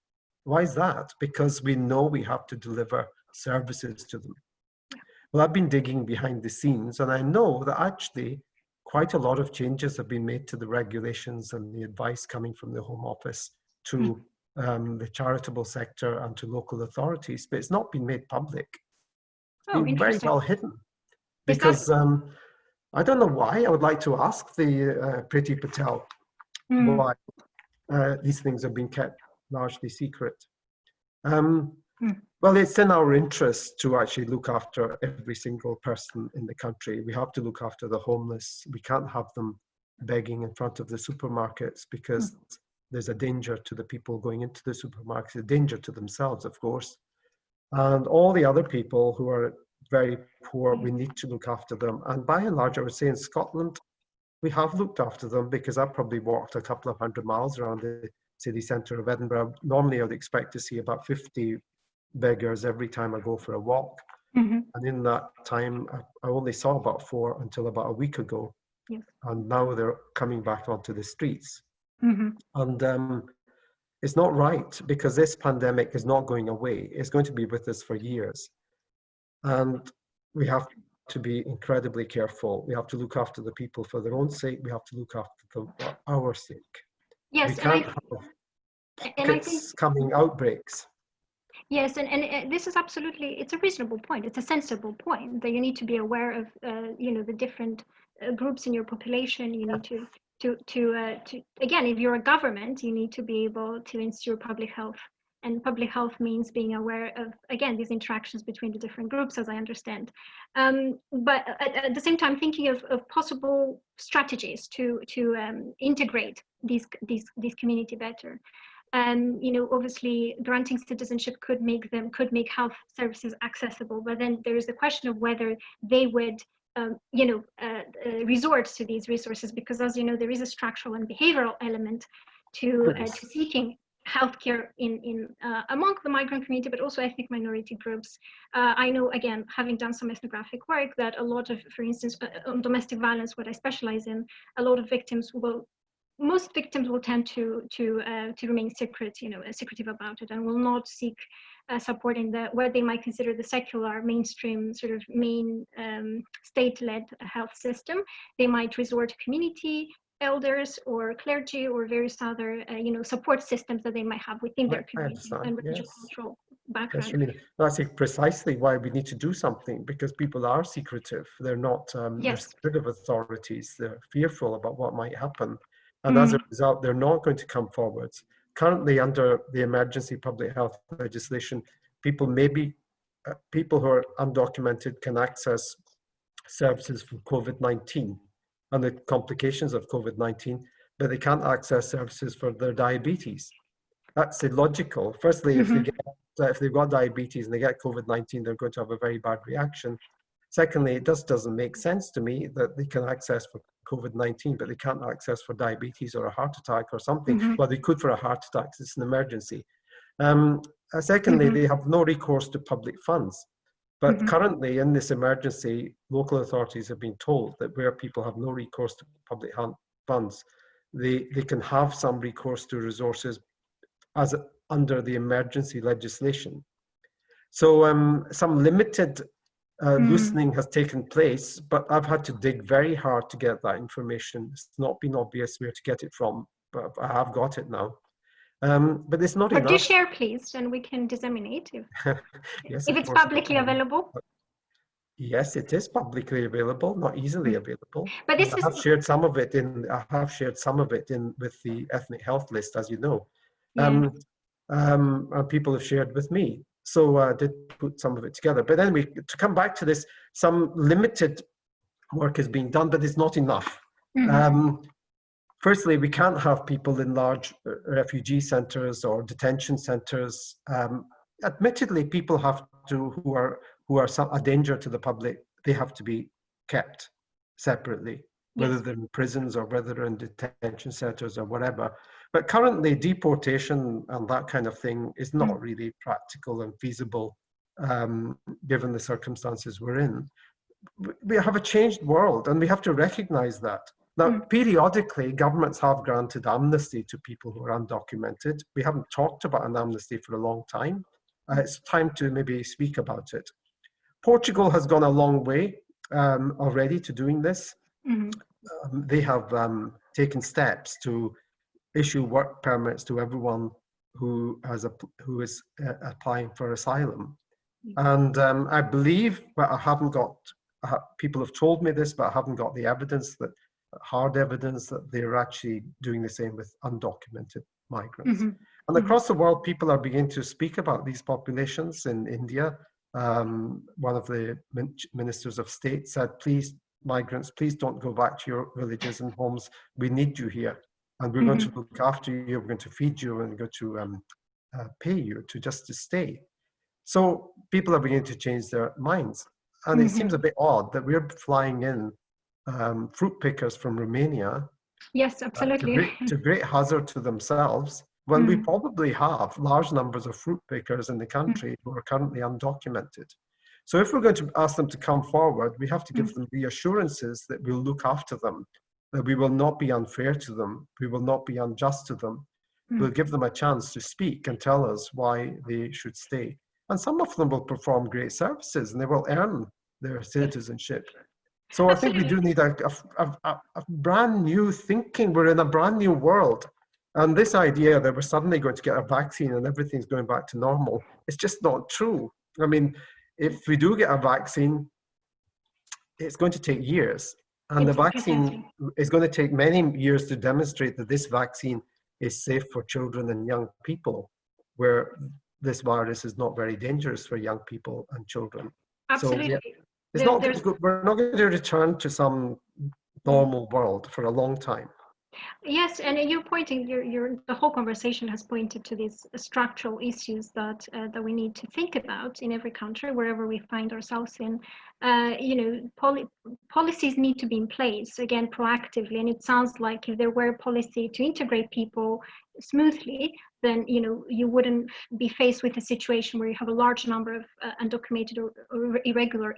Why is that? Because we know we have to deliver services to them. Well, I've been digging behind the scenes, and I know that actually quite a lot of changes have been made to the regulations and the advice coming from the Home Office to mm um, the charitable sector and to local authorities, but it's not been made public. It's oh, been very well hidden. Because um, I don't know why, I would like to ask the uh, Priti Patel mm. why uh, these things have been kept largely secret. Um, mm. Well, it's in our interest to actually look after every single person in the country. We have to look after the homeless. We can't have them begging in front of the supermarkets because mm there's a danger to the people going into the supermarkets, a danger to themselves, of course. And all the other people who are very poor, we need to look after them. And by and large, I would say in Scotland, we have looked after them because I've probably walked a couple of hundred miles around the city centre of Edinburgh. Normally, I would expect to see about 50 beggars every time I go for a walk. Mm -hmm. And in that time, I, only saw about four until about a week ago. Yes. And now they're coming back onto the streets. Mm-hmm. And um, it's not right because this pandemic is not going away. It's going to be with us for years. And we have to be incredibly careful. We have to look after the people for their own sake. We have to look after them for our sake. Yes, we can't I, have pockets think, coming outbreaks. Yes, and, and this is absolutely, it's a reasonable point. It's a sensible point that you need to be aware of, uh, you know, the different uh, groups in your population. You need to to to uh, to again if you're a government you need to be able to ensure public health and public health means being aware of again these interactions between the different groups as i understand. Um, but at, at, the same time thinking of, of possible strategies to to um, integrate these these these community better. Um, you know obviously granting citizenship could make them could make health services accessible but then there is the question of whether they would um, you know, uh, uh, resort to these resources because, as you know, there is a structural and behavioral element to, uh, to seeking healthcare in, in uh, among the migrant community, but also ethnic minority groups. Uh, I know, again, having done some ethnographic work, that a lot of, for instance, uh, on domestic violence, what I specialize in, a lot of victims will, most victims will tend to to uh, to remain secret, you know, secretive about it, and will not seek uh, support in the what they might consider the secular mainstream sort of main um, state-led health system. They might resort to community elders or clergy or various other uh, you know support systems that they might have within their community and religious yes. cultural background. Yes, That's precisely why we need to do something because people are secretive. They're not um, yes. of authorities. They're fearful about what might happen, and mm. as a mm. result, they're not going to come forwards. Currently, under the emergency public health legislation, people maybe uh, people who are undocumented can access services for COVID nineteen and the complications of COVID-19, but they can't access services for their diabetes. That's illogical. Firstly, mm -hmm. if, they mm-hmm. get, if they've got diabetes and they get COVID-19, they're going to have a very bad reaction. Secondly, it just doesn't make sense to me that they can access for COVID-19, but they can't access for diabetes or a heart attack or something. Mm -hmm. Well, they could for a heart attack, it's an emergency. Um, uh, secondly, mm -hmm. they have no recourse to public funds. But mm -hmm. currently, in this emergency, local authorities have been told that where people have no recourse to public funds, they, they can have some recourse to resources as under the emergency legislation. So um, some limited uh, mm. loosening has taken place, but I've had to dig very hard to get that information. It's not been obvious where to get it from, but I have got it now. Um, but it's not but enough. do share, please, and we can disseminate if, yes, if it's publicly available. Yes, it is publicly available, not easily hmm. available. But this I is... have shared some of it in. I have shared some of it in with the ethnic health list, as you know. Yeah. Um, um, and people have shared with me. So I uh, did put some of it together. But anyway, to come back to this, some limited work is being done, but it's not enough. Mm -hmm. um, Firstly, we can't have people in large uh, refugee centres or detention centres. Um, admittedly, people have to who are who are a danger to the public. They have to be kept separately, whether they're in prisons or whether they're in detention centres or whatever. But currently, deportation and that kind of thing is not mm. really practical and feasible, um, given the circumstances we're in. We have a changed world, and we have to recognise that. Now, mm. periodically, governments have granted amnesty to people who are undocumented. We haven't talked about an amnesty for a long time. Uh, it's time to maybe speak about it. Portugal has gone a long way um, already to doing this. Mm -hmm. um, they have um, taken steps to issue work permits to everyone who has a, who is uh, applying for asylum. Mm -hmm. And um, I believe, but I haven't got, uh, people have told me this, but I haven't got the evidence that hard evidence that they're actually doing the same with undocumented migrants. Mm -hmm. And mm-hmm. across the world, people are beginning to speak about these populations. In India, um, one of the ministers of state said, please, migrants, please don't go back to your villages and homes. We need you here. And we're mm -hmm. going to mm-hmm. look after you, we're going to feed you, and we're going to um, uh, pay you to just to stay. So people are beginning to change their minds. And mm -hmm. it seems a bit odd that we're flying in um, fruit pickers from Romania. Yes, absolutely. Uh, to, great, to, great, hazard to themselves, when mm. we probably have large numbers of fruit pickers in the country mm. who are currently undocumented. So if we're going to ask them to come forward, we have to give mm. them reassurances that we'll look after them, that we will not be unfair to them, we will not be unjust to them. We'll give them a chance to speak and tell us why they should stay. And some of them will perform great services and they will earn their citizenship. So I think we do need a, a, a, a, brand new thinking. We're in a brand new world. And this idea that we're suddenly going to get a vaccine and everything's going back to normal, it's just not true. I mean, if we do get a vaccine, it's going to take years. And it's the vaccine is going to take many years to demonstrate that this vaccine is safe for children and young people, where this virus is not very dangerous for young people and children. Absolutely. So, yeah, it's there, not we're not going to return to some normal world for a long time. Yes, and you're pointing, you're, you're, the whole conversation has pointed to these structural issues that uh, that we need to think about in every country, wherever we find ourselves in. Uh, you know, poli policies need to be in place again proactively, and it sounds like if there were a policy to integrate people smoothly, then you know you wouldn't be faced with a situation where you have a large number of uh, undocumented or, or irregular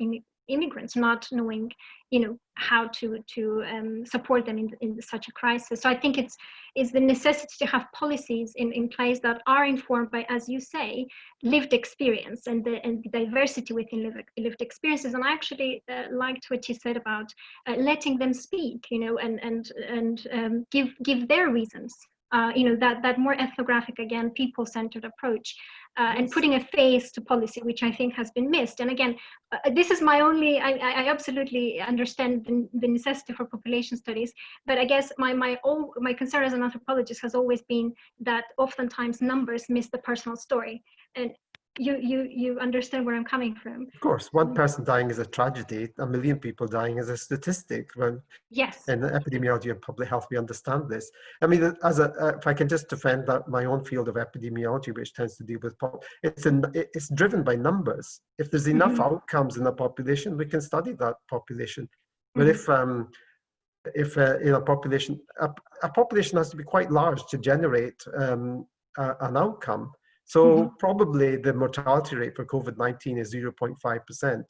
immigrants not knowing you know how to to um, support them in, in such a crisis. So i think it's is the necessity to have policies in, in place that are informed by as you say lived experience and the and the diversity within lived, lived experiences. And i actually uh, liked what you said about uh, letting them speak you know and and and um, give give their reasons. Uh, you know that that more ethnographic again people-centered approach uh, and putting a face to policy which i think has been missed. And again uh, this is my only i, I absolutely understand the, the, necessity for population studies but i guess my my all my concern as an anthropologist has always been that oftentimes numbers miss the personal story. And you you you understand where I'm coming from. Of course, one person dying is a tragedy. A million people dying is a statistic. When yes, in epidemiology and public health, we understand this. I mean, as a uh, if I can just defend that my own field of epidemiology, which tends to deal with pop, it's in, it's driven by numbers. If there's enough mm -hmm. outcomes in a population, we can study that population. But mm -hmm. if um, if uh, in a population, a, a, population has to be quite large to generate um, a, an outcome. So mm -hmm. probably the mortality rate for COVID-19 is 0.5%.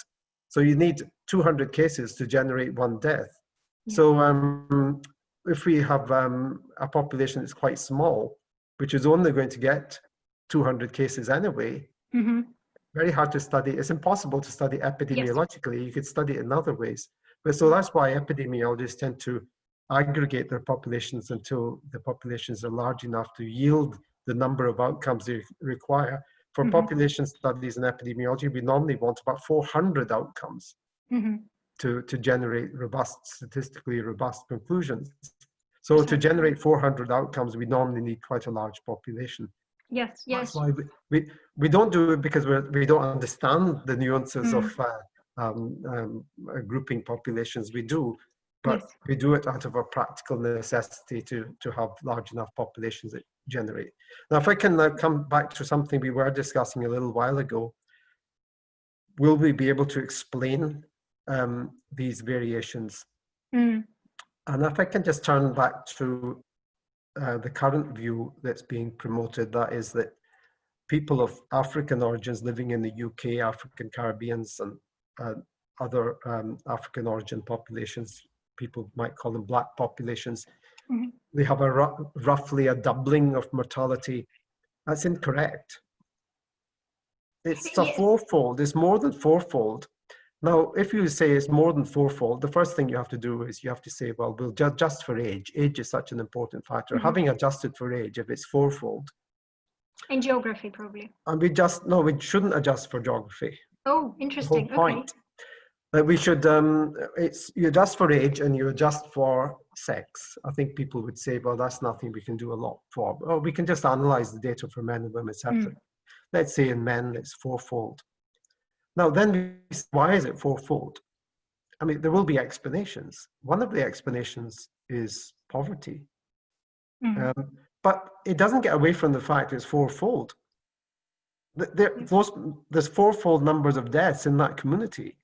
So you need 200 cases to generate one death. Yeah. So um, if we have um, a population that's quite small, which is only going to get 200 cases anyway, mm -hmm. very hard to study. It's impossible to study epidemiologically. Yes. You could study it in other ways. But so that's why epidemiologists tend to aggregate their populations until the populations are large enough to yield the number of outcomes you require. For mm -hmm. population studies and epidemiology, we normally want about 400 outcomes mm -hmm. to, to generate robust, statistically robust conclusions. So to generate 400 outcomes, we normally need quite a large population. Yes, yes. That's why we, we, we don't do it because we're, we don't understand the nuances mm. of uh, um, um, uh, grouping populations. We do, but yes. we do it out of a practical necessity to, to have large enough populations that generate. Now, if I can now come back to something we were discussing a little while ago, will we be able to explain um, these variations? Mm. And if I can just turn back to uh, the current view that's being promoted, that is that people of African origins living in the UK, African Caribbeans and uh, other um, African origin populations people might call them black populations, mm -hmm. they have a roughly a doubling of mortality. That's incorrect. It's a fourfold, it's more than fourfold. Now, if you say it's more than fourfold, the first thing you have to do is you have to say, well, we'll adjust for age. Age is such an important factor. Mm -hmm. Having adjusted for age, if it's fourfold. And geography, probably. And we just, no, we shouldn't adjust for geography. Oh, interesting. The whole point okay that we should um, it's you adjust for age and you adjust for sex. I think people would say well that's nothing. We can do a lot for or we can just analyze the data for men and women separately. mm. let's say in men it's fourfold. Now then why is it fourfold? I mean there will be explanations. One of the explanations is poverty. Mm. um, but it doesn't get away from the fact it's fourfold. There, those, there's fourfold numbers of deaths in that community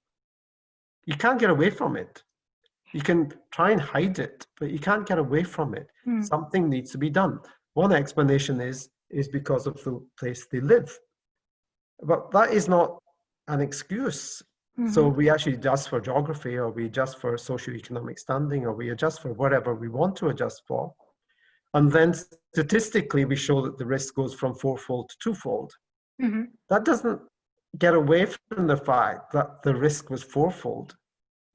you can't get away from it. You can try and hide it, but you can't get away from it. Mm. Something needs to be done. One explanation is is because of the place they live. But that is not an excuse. Mm -hmm. So mm-hmm. we actually adjust for geography or we adjust for socioeconomic standing or we adjust for whatever we want to adjust for. And then statistically, we show that the risk goes from fourfold to twofold. Mm -hmm. That doesn't get away from the fact that the risk was fourfold.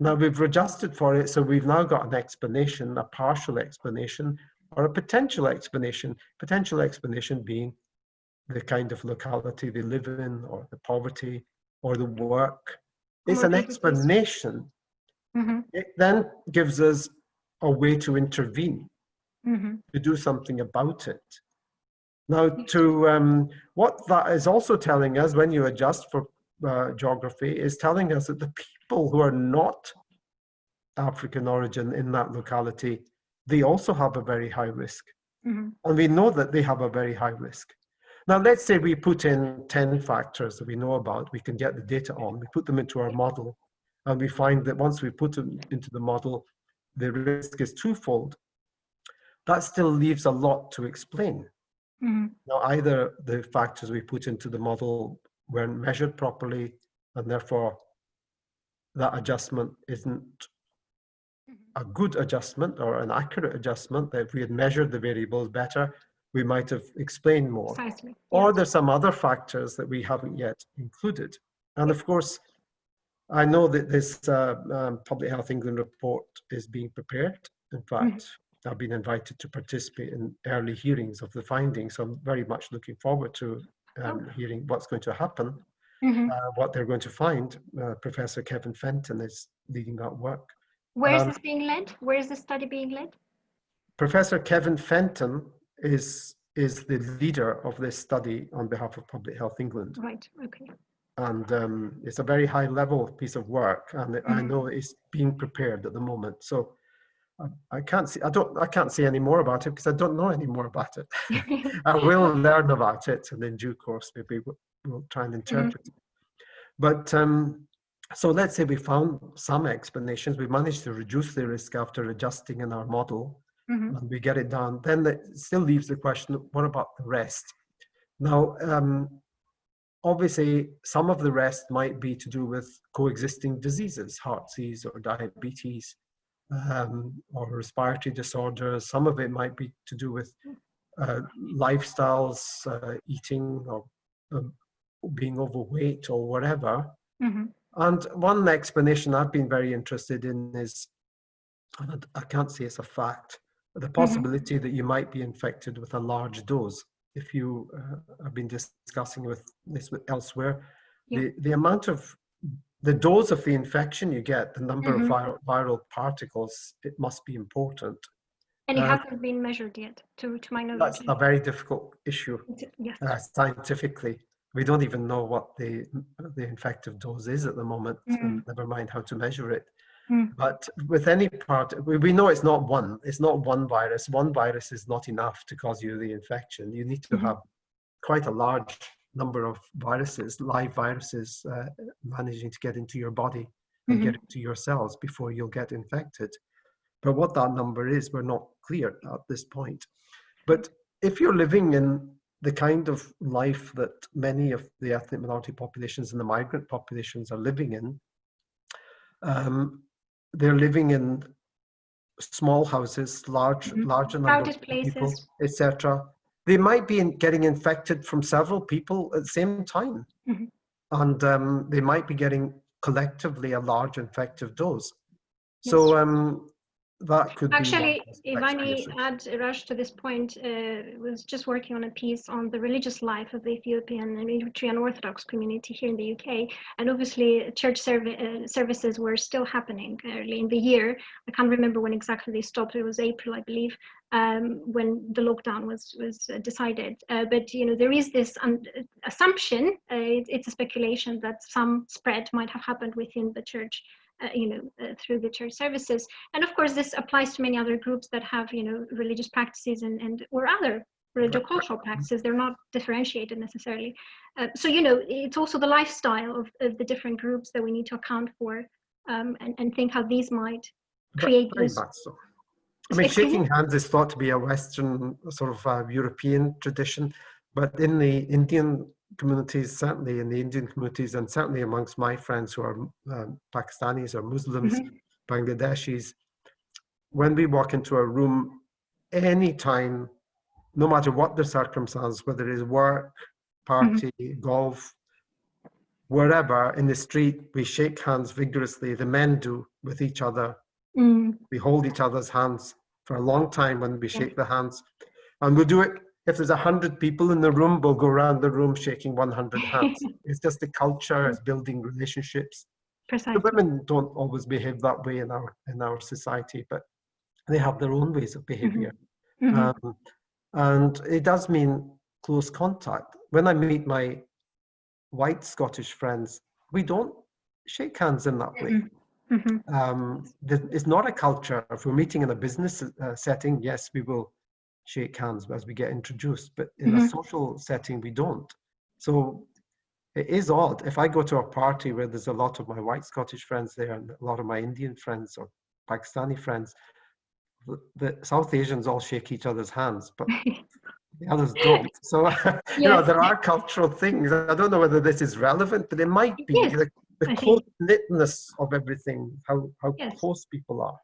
Now we've adjusted for it, so we've now got an explanation, a partial explanation, or a potential explanation. Potential explanation being the kind of locality they live in, or the poverty, or the work. It's an explanation. Mm -hmm. It then gives us a way to intervene, mm -hmm. to do something about it. Now, to um, what that is also telling us when you adjust for uh, geography is telling us that the people who are not African origin in that locality they also have a very high risk. Mhm. And we know that they have a very high risk. Now, let's say we put in 10 factors that we know about, we can get the data on, we put them into our model, and we find that once we put them into the model, the risk is twofold. That still leaves a lot to explain. Mhm. Now, either the factors we put into the model weren't measured properly, and therefore that adjustment isn't a good adjustment or an accurate adjustment, that if we had measured the variables better, we might have explained more. Precisely. Or there's some other factors that we haven't yet included. And of course, I know that this uh, um, Public Health England report is being prepared. In fact, I've been invited to participate in early hearings of the findings. So I'm very much looking forward to um, hearing what's going to happen, Mhm. uh, what they're going to find. Uh, Professor Kevin Fenton is leading that work. Where is um, this being led? Where is the study being led? Professor Kevin Fenton is, is the leader of this study on behalf of Public Health England. Right. Okay. and um, it's a very high level piece of work and I Mhm. know it's being prepared at the moment so I, I can't see I don't I can't say any more about it because I don't know any more about it. I will learn about it and in due course maybe we'll, we'll try and interpret it. But um, so let's say we found some explanations. We managed to reduce the risk after adjusting in our model Mhm. and we get it done then it still leaves the question what about the rest? Now um, obviously some of the rest might be to do with coexisting diseases heart disease or diabetes um, or respiratory disorders some of it might be to do with uh, lifestyles uh, eating or um, being overweight or whatever Mhm. and one explanation i've been very interested in is and i can't say it's a fact but the possibility that you might be infected with a large dose if you uh, have been discussing with this elsewhere Yeah. the, the amount of the dose of the infection you get the number Mhm. of viral, viral particles it must be important And it Uh, hasn't been measured yet, to to my knowledge. that's a very difficult issue Yes. uh, scientifically we don't even know what the the infective dose is at the moment and never mind how to measure it Mm. but with any part we, we know it's not one it's not one virus one virus is not enough to cause you the infection you need to Mhm. have quite a large number of viruses live viruses uh, managing to get into your body and get into your cells before you'll get infected but what that number is we're not clear at this point but if you're living in the kind of life that many of the ethnic minority populations and the migrant populations are living in, um, they're living in small houses, large, Mhm. larger number Crowded of people, places. etc. They might be getting infected from several people at the same time, Mhm. and um, they might be getting collectively a large infective dose. So um, that could Actually, if I may add, Rush, to this point, uh, was just working on a piece on the religious life of the Ethiopian and Eritrean Orthodox community here in the UK. And obviously, church serv- uh, services were still happening early in the year. I can't remember when exactly they stopped. It was April, I believe, um, when the lockdown was was uh, decided. Uh, but you know, there is this assumption. Uh, it, it's a speculation that some spread might have happened within the church. Uh, you know, uh, through the church services, and of course, this applies to many other groups that have, you know, religious practices and, and or other religious cultural practices. They're not differentiated necessarily. Uh, so, you know, it's also the lifestyle of, of the different groups that we need to account for um, and, and think how these might create those. so. I mean, shaking hands is thought to be a Western sort of uh, European tradition, but in the Indian communities, certainly in the Indian communities, and certainly amongst my friends who are um, Pakistanis or Muslims, Mhm. Bangladeshis, when we walk into a room, anytime, no matter what the circumstance, whether it is work, party, golf, wherever in the street, we shake hands vigorously. The men do with each other Mm, we hold each other's hands for a long time when we Yeah. shake the hands and we'll do it if there's a hundred people in the room we'll go around the room shaking 100 hands it's just the culture it's building relationships the precisely. women don't always behave that way in our in our society but they have their own ways of behavior Mhm. um, and it does mean close contact when i meet my white scottish friends we don't shake hands in that way Mhm. Mhm. Um, it's not a culture. If we're meeting in a business uh, setting, yes, we will shake hands as we get introduced, but in a Mhm. social setting, we don't. So it is odd. If I go to a party where there's a lot of my white Scottish friends there and a lot of my Indian friends or Pakistani friends, the, the South Asians all shake each other's hands, but the others don't. So, you know, there are cultural things. I don't know whether this is relevant, but it might be. Yes, the the close knitness of everything, how, how Yes. close people are.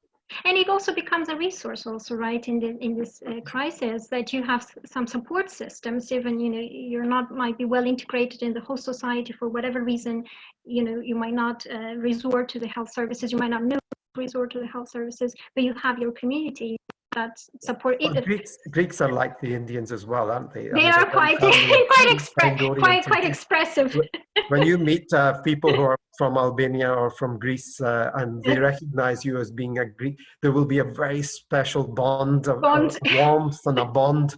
And it also becomes a resource also, right, in, the, in this uh, crisis that you have some support systems, even, you know, you're not, might be well integrated in the whole society for whatever reason, you know, you might not uh, resort to the health services, you might not know resort to the health services, but you have your community that support Well, it. Greeks, Greeks are like the Indians as well, aren't they? They There's are quite, quite, expre- quite, quite expressive. when you meet uh, people who are from Albania or from Greece uh, and they recognize you as being a Greek, there will be a very special bond of, of Bond. warmth and a bond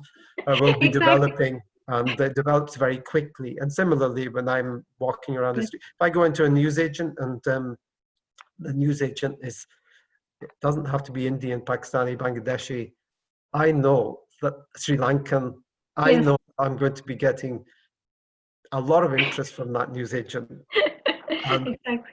uh, will be Exactly. developing and it develops very quickly. And similarly, when I'm walking around the street, if I go into a newsagent and um, the newsagent is, it doesn't have to be Indian, Pakistani, Bangladeshi, I know that Sri Lankan, I Yes. know I'm going to be getting a lot of interest from that newsagent. Exactly.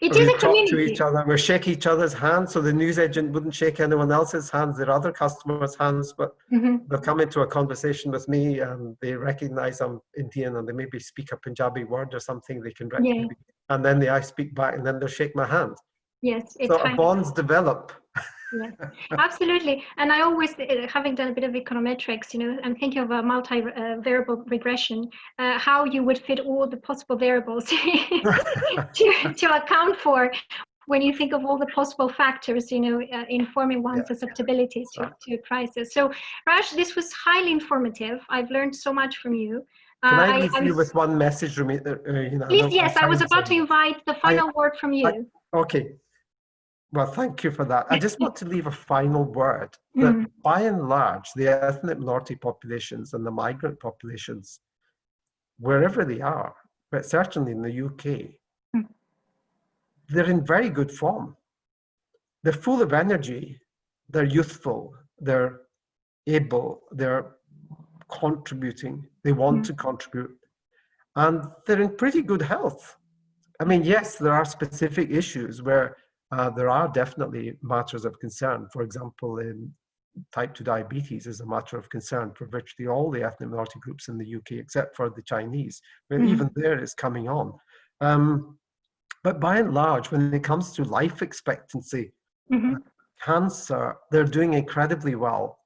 It we a talk to each other, we shake each other's hands, so the newsagent wouldn't shake anyone else's hands, their other customers' hands, but Mhm. they'll come into a conversation with me and they recognize I'm Indian and they maybe speak a Punjabi word or something they can Yeah. recognize. And then they, I speak back and then they'll shake my hand. Yes, it's So bonds develop. Yes, absolutely. And I always, uh, having done a bit of econometrics, you know, I'm thinking of a multi-variable regression, uh, how you would fit all the possible variables to, to account for when you think of all the possible factors, you know, uh, informing one's Yeah. susceptibility to, to a crisis. So, Raj, this was highly informative. I've learned so much from you. Can Uh, I leave I'm you with one message, Rumi? Uh, uh, you know, Please, yes, I was about to invite the final word from you. Okay. Well, thank you for that. I just want to leave a final word that Mm. by and large, the ethnic minority populations and the migrant populations, wherever they are, but certainly in the UK, Mm. they're in very good form. They're full of energy, they're youthful, they're able, they're contributing, they want Mm. to contribute, and they're in pretty good health. I mean, yes, there are specific issues where uh, there are definitely matters of concern. For example, in type 2 diabetes is a matter of concern for virtually all the ethnic minority groups in the UK, except for the Chinese, where Mhm. even it's coming on. Um, but by and large, when it comes to life expectancy, Mhm. cancer, they're doing incredibly well.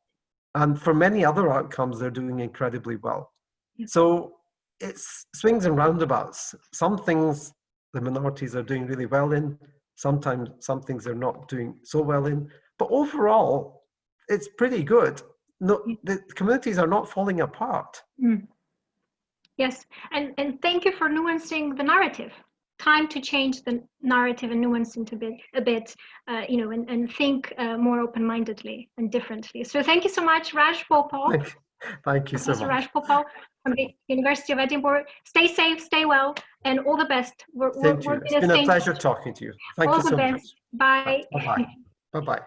And for many other outcomes, they're doing incredibly well. Yeah. So it's swings and roundabouts. Some things the minorities are doing really well in, sometimes some things they're not doing so well in. But overall, it's pretty good. No, the communities are not falling apart. Mm. Yes, and, and thank you for nuancing the narrative. Time to change the narrative and nuance into a bit, a bit uh, you know, and, and think uh, more open-mindedly and differently. So thank you so much, Raj Bhopal, Thank, thank you so much. Raj Bhopal from the University of Edinburgh. Stay safe, stay well, and all the best. We're, we're, Thank you. we're It's been a pleasure talking to you. Thank All you the so best. much. Bye. Bye-bye. Bye-bye.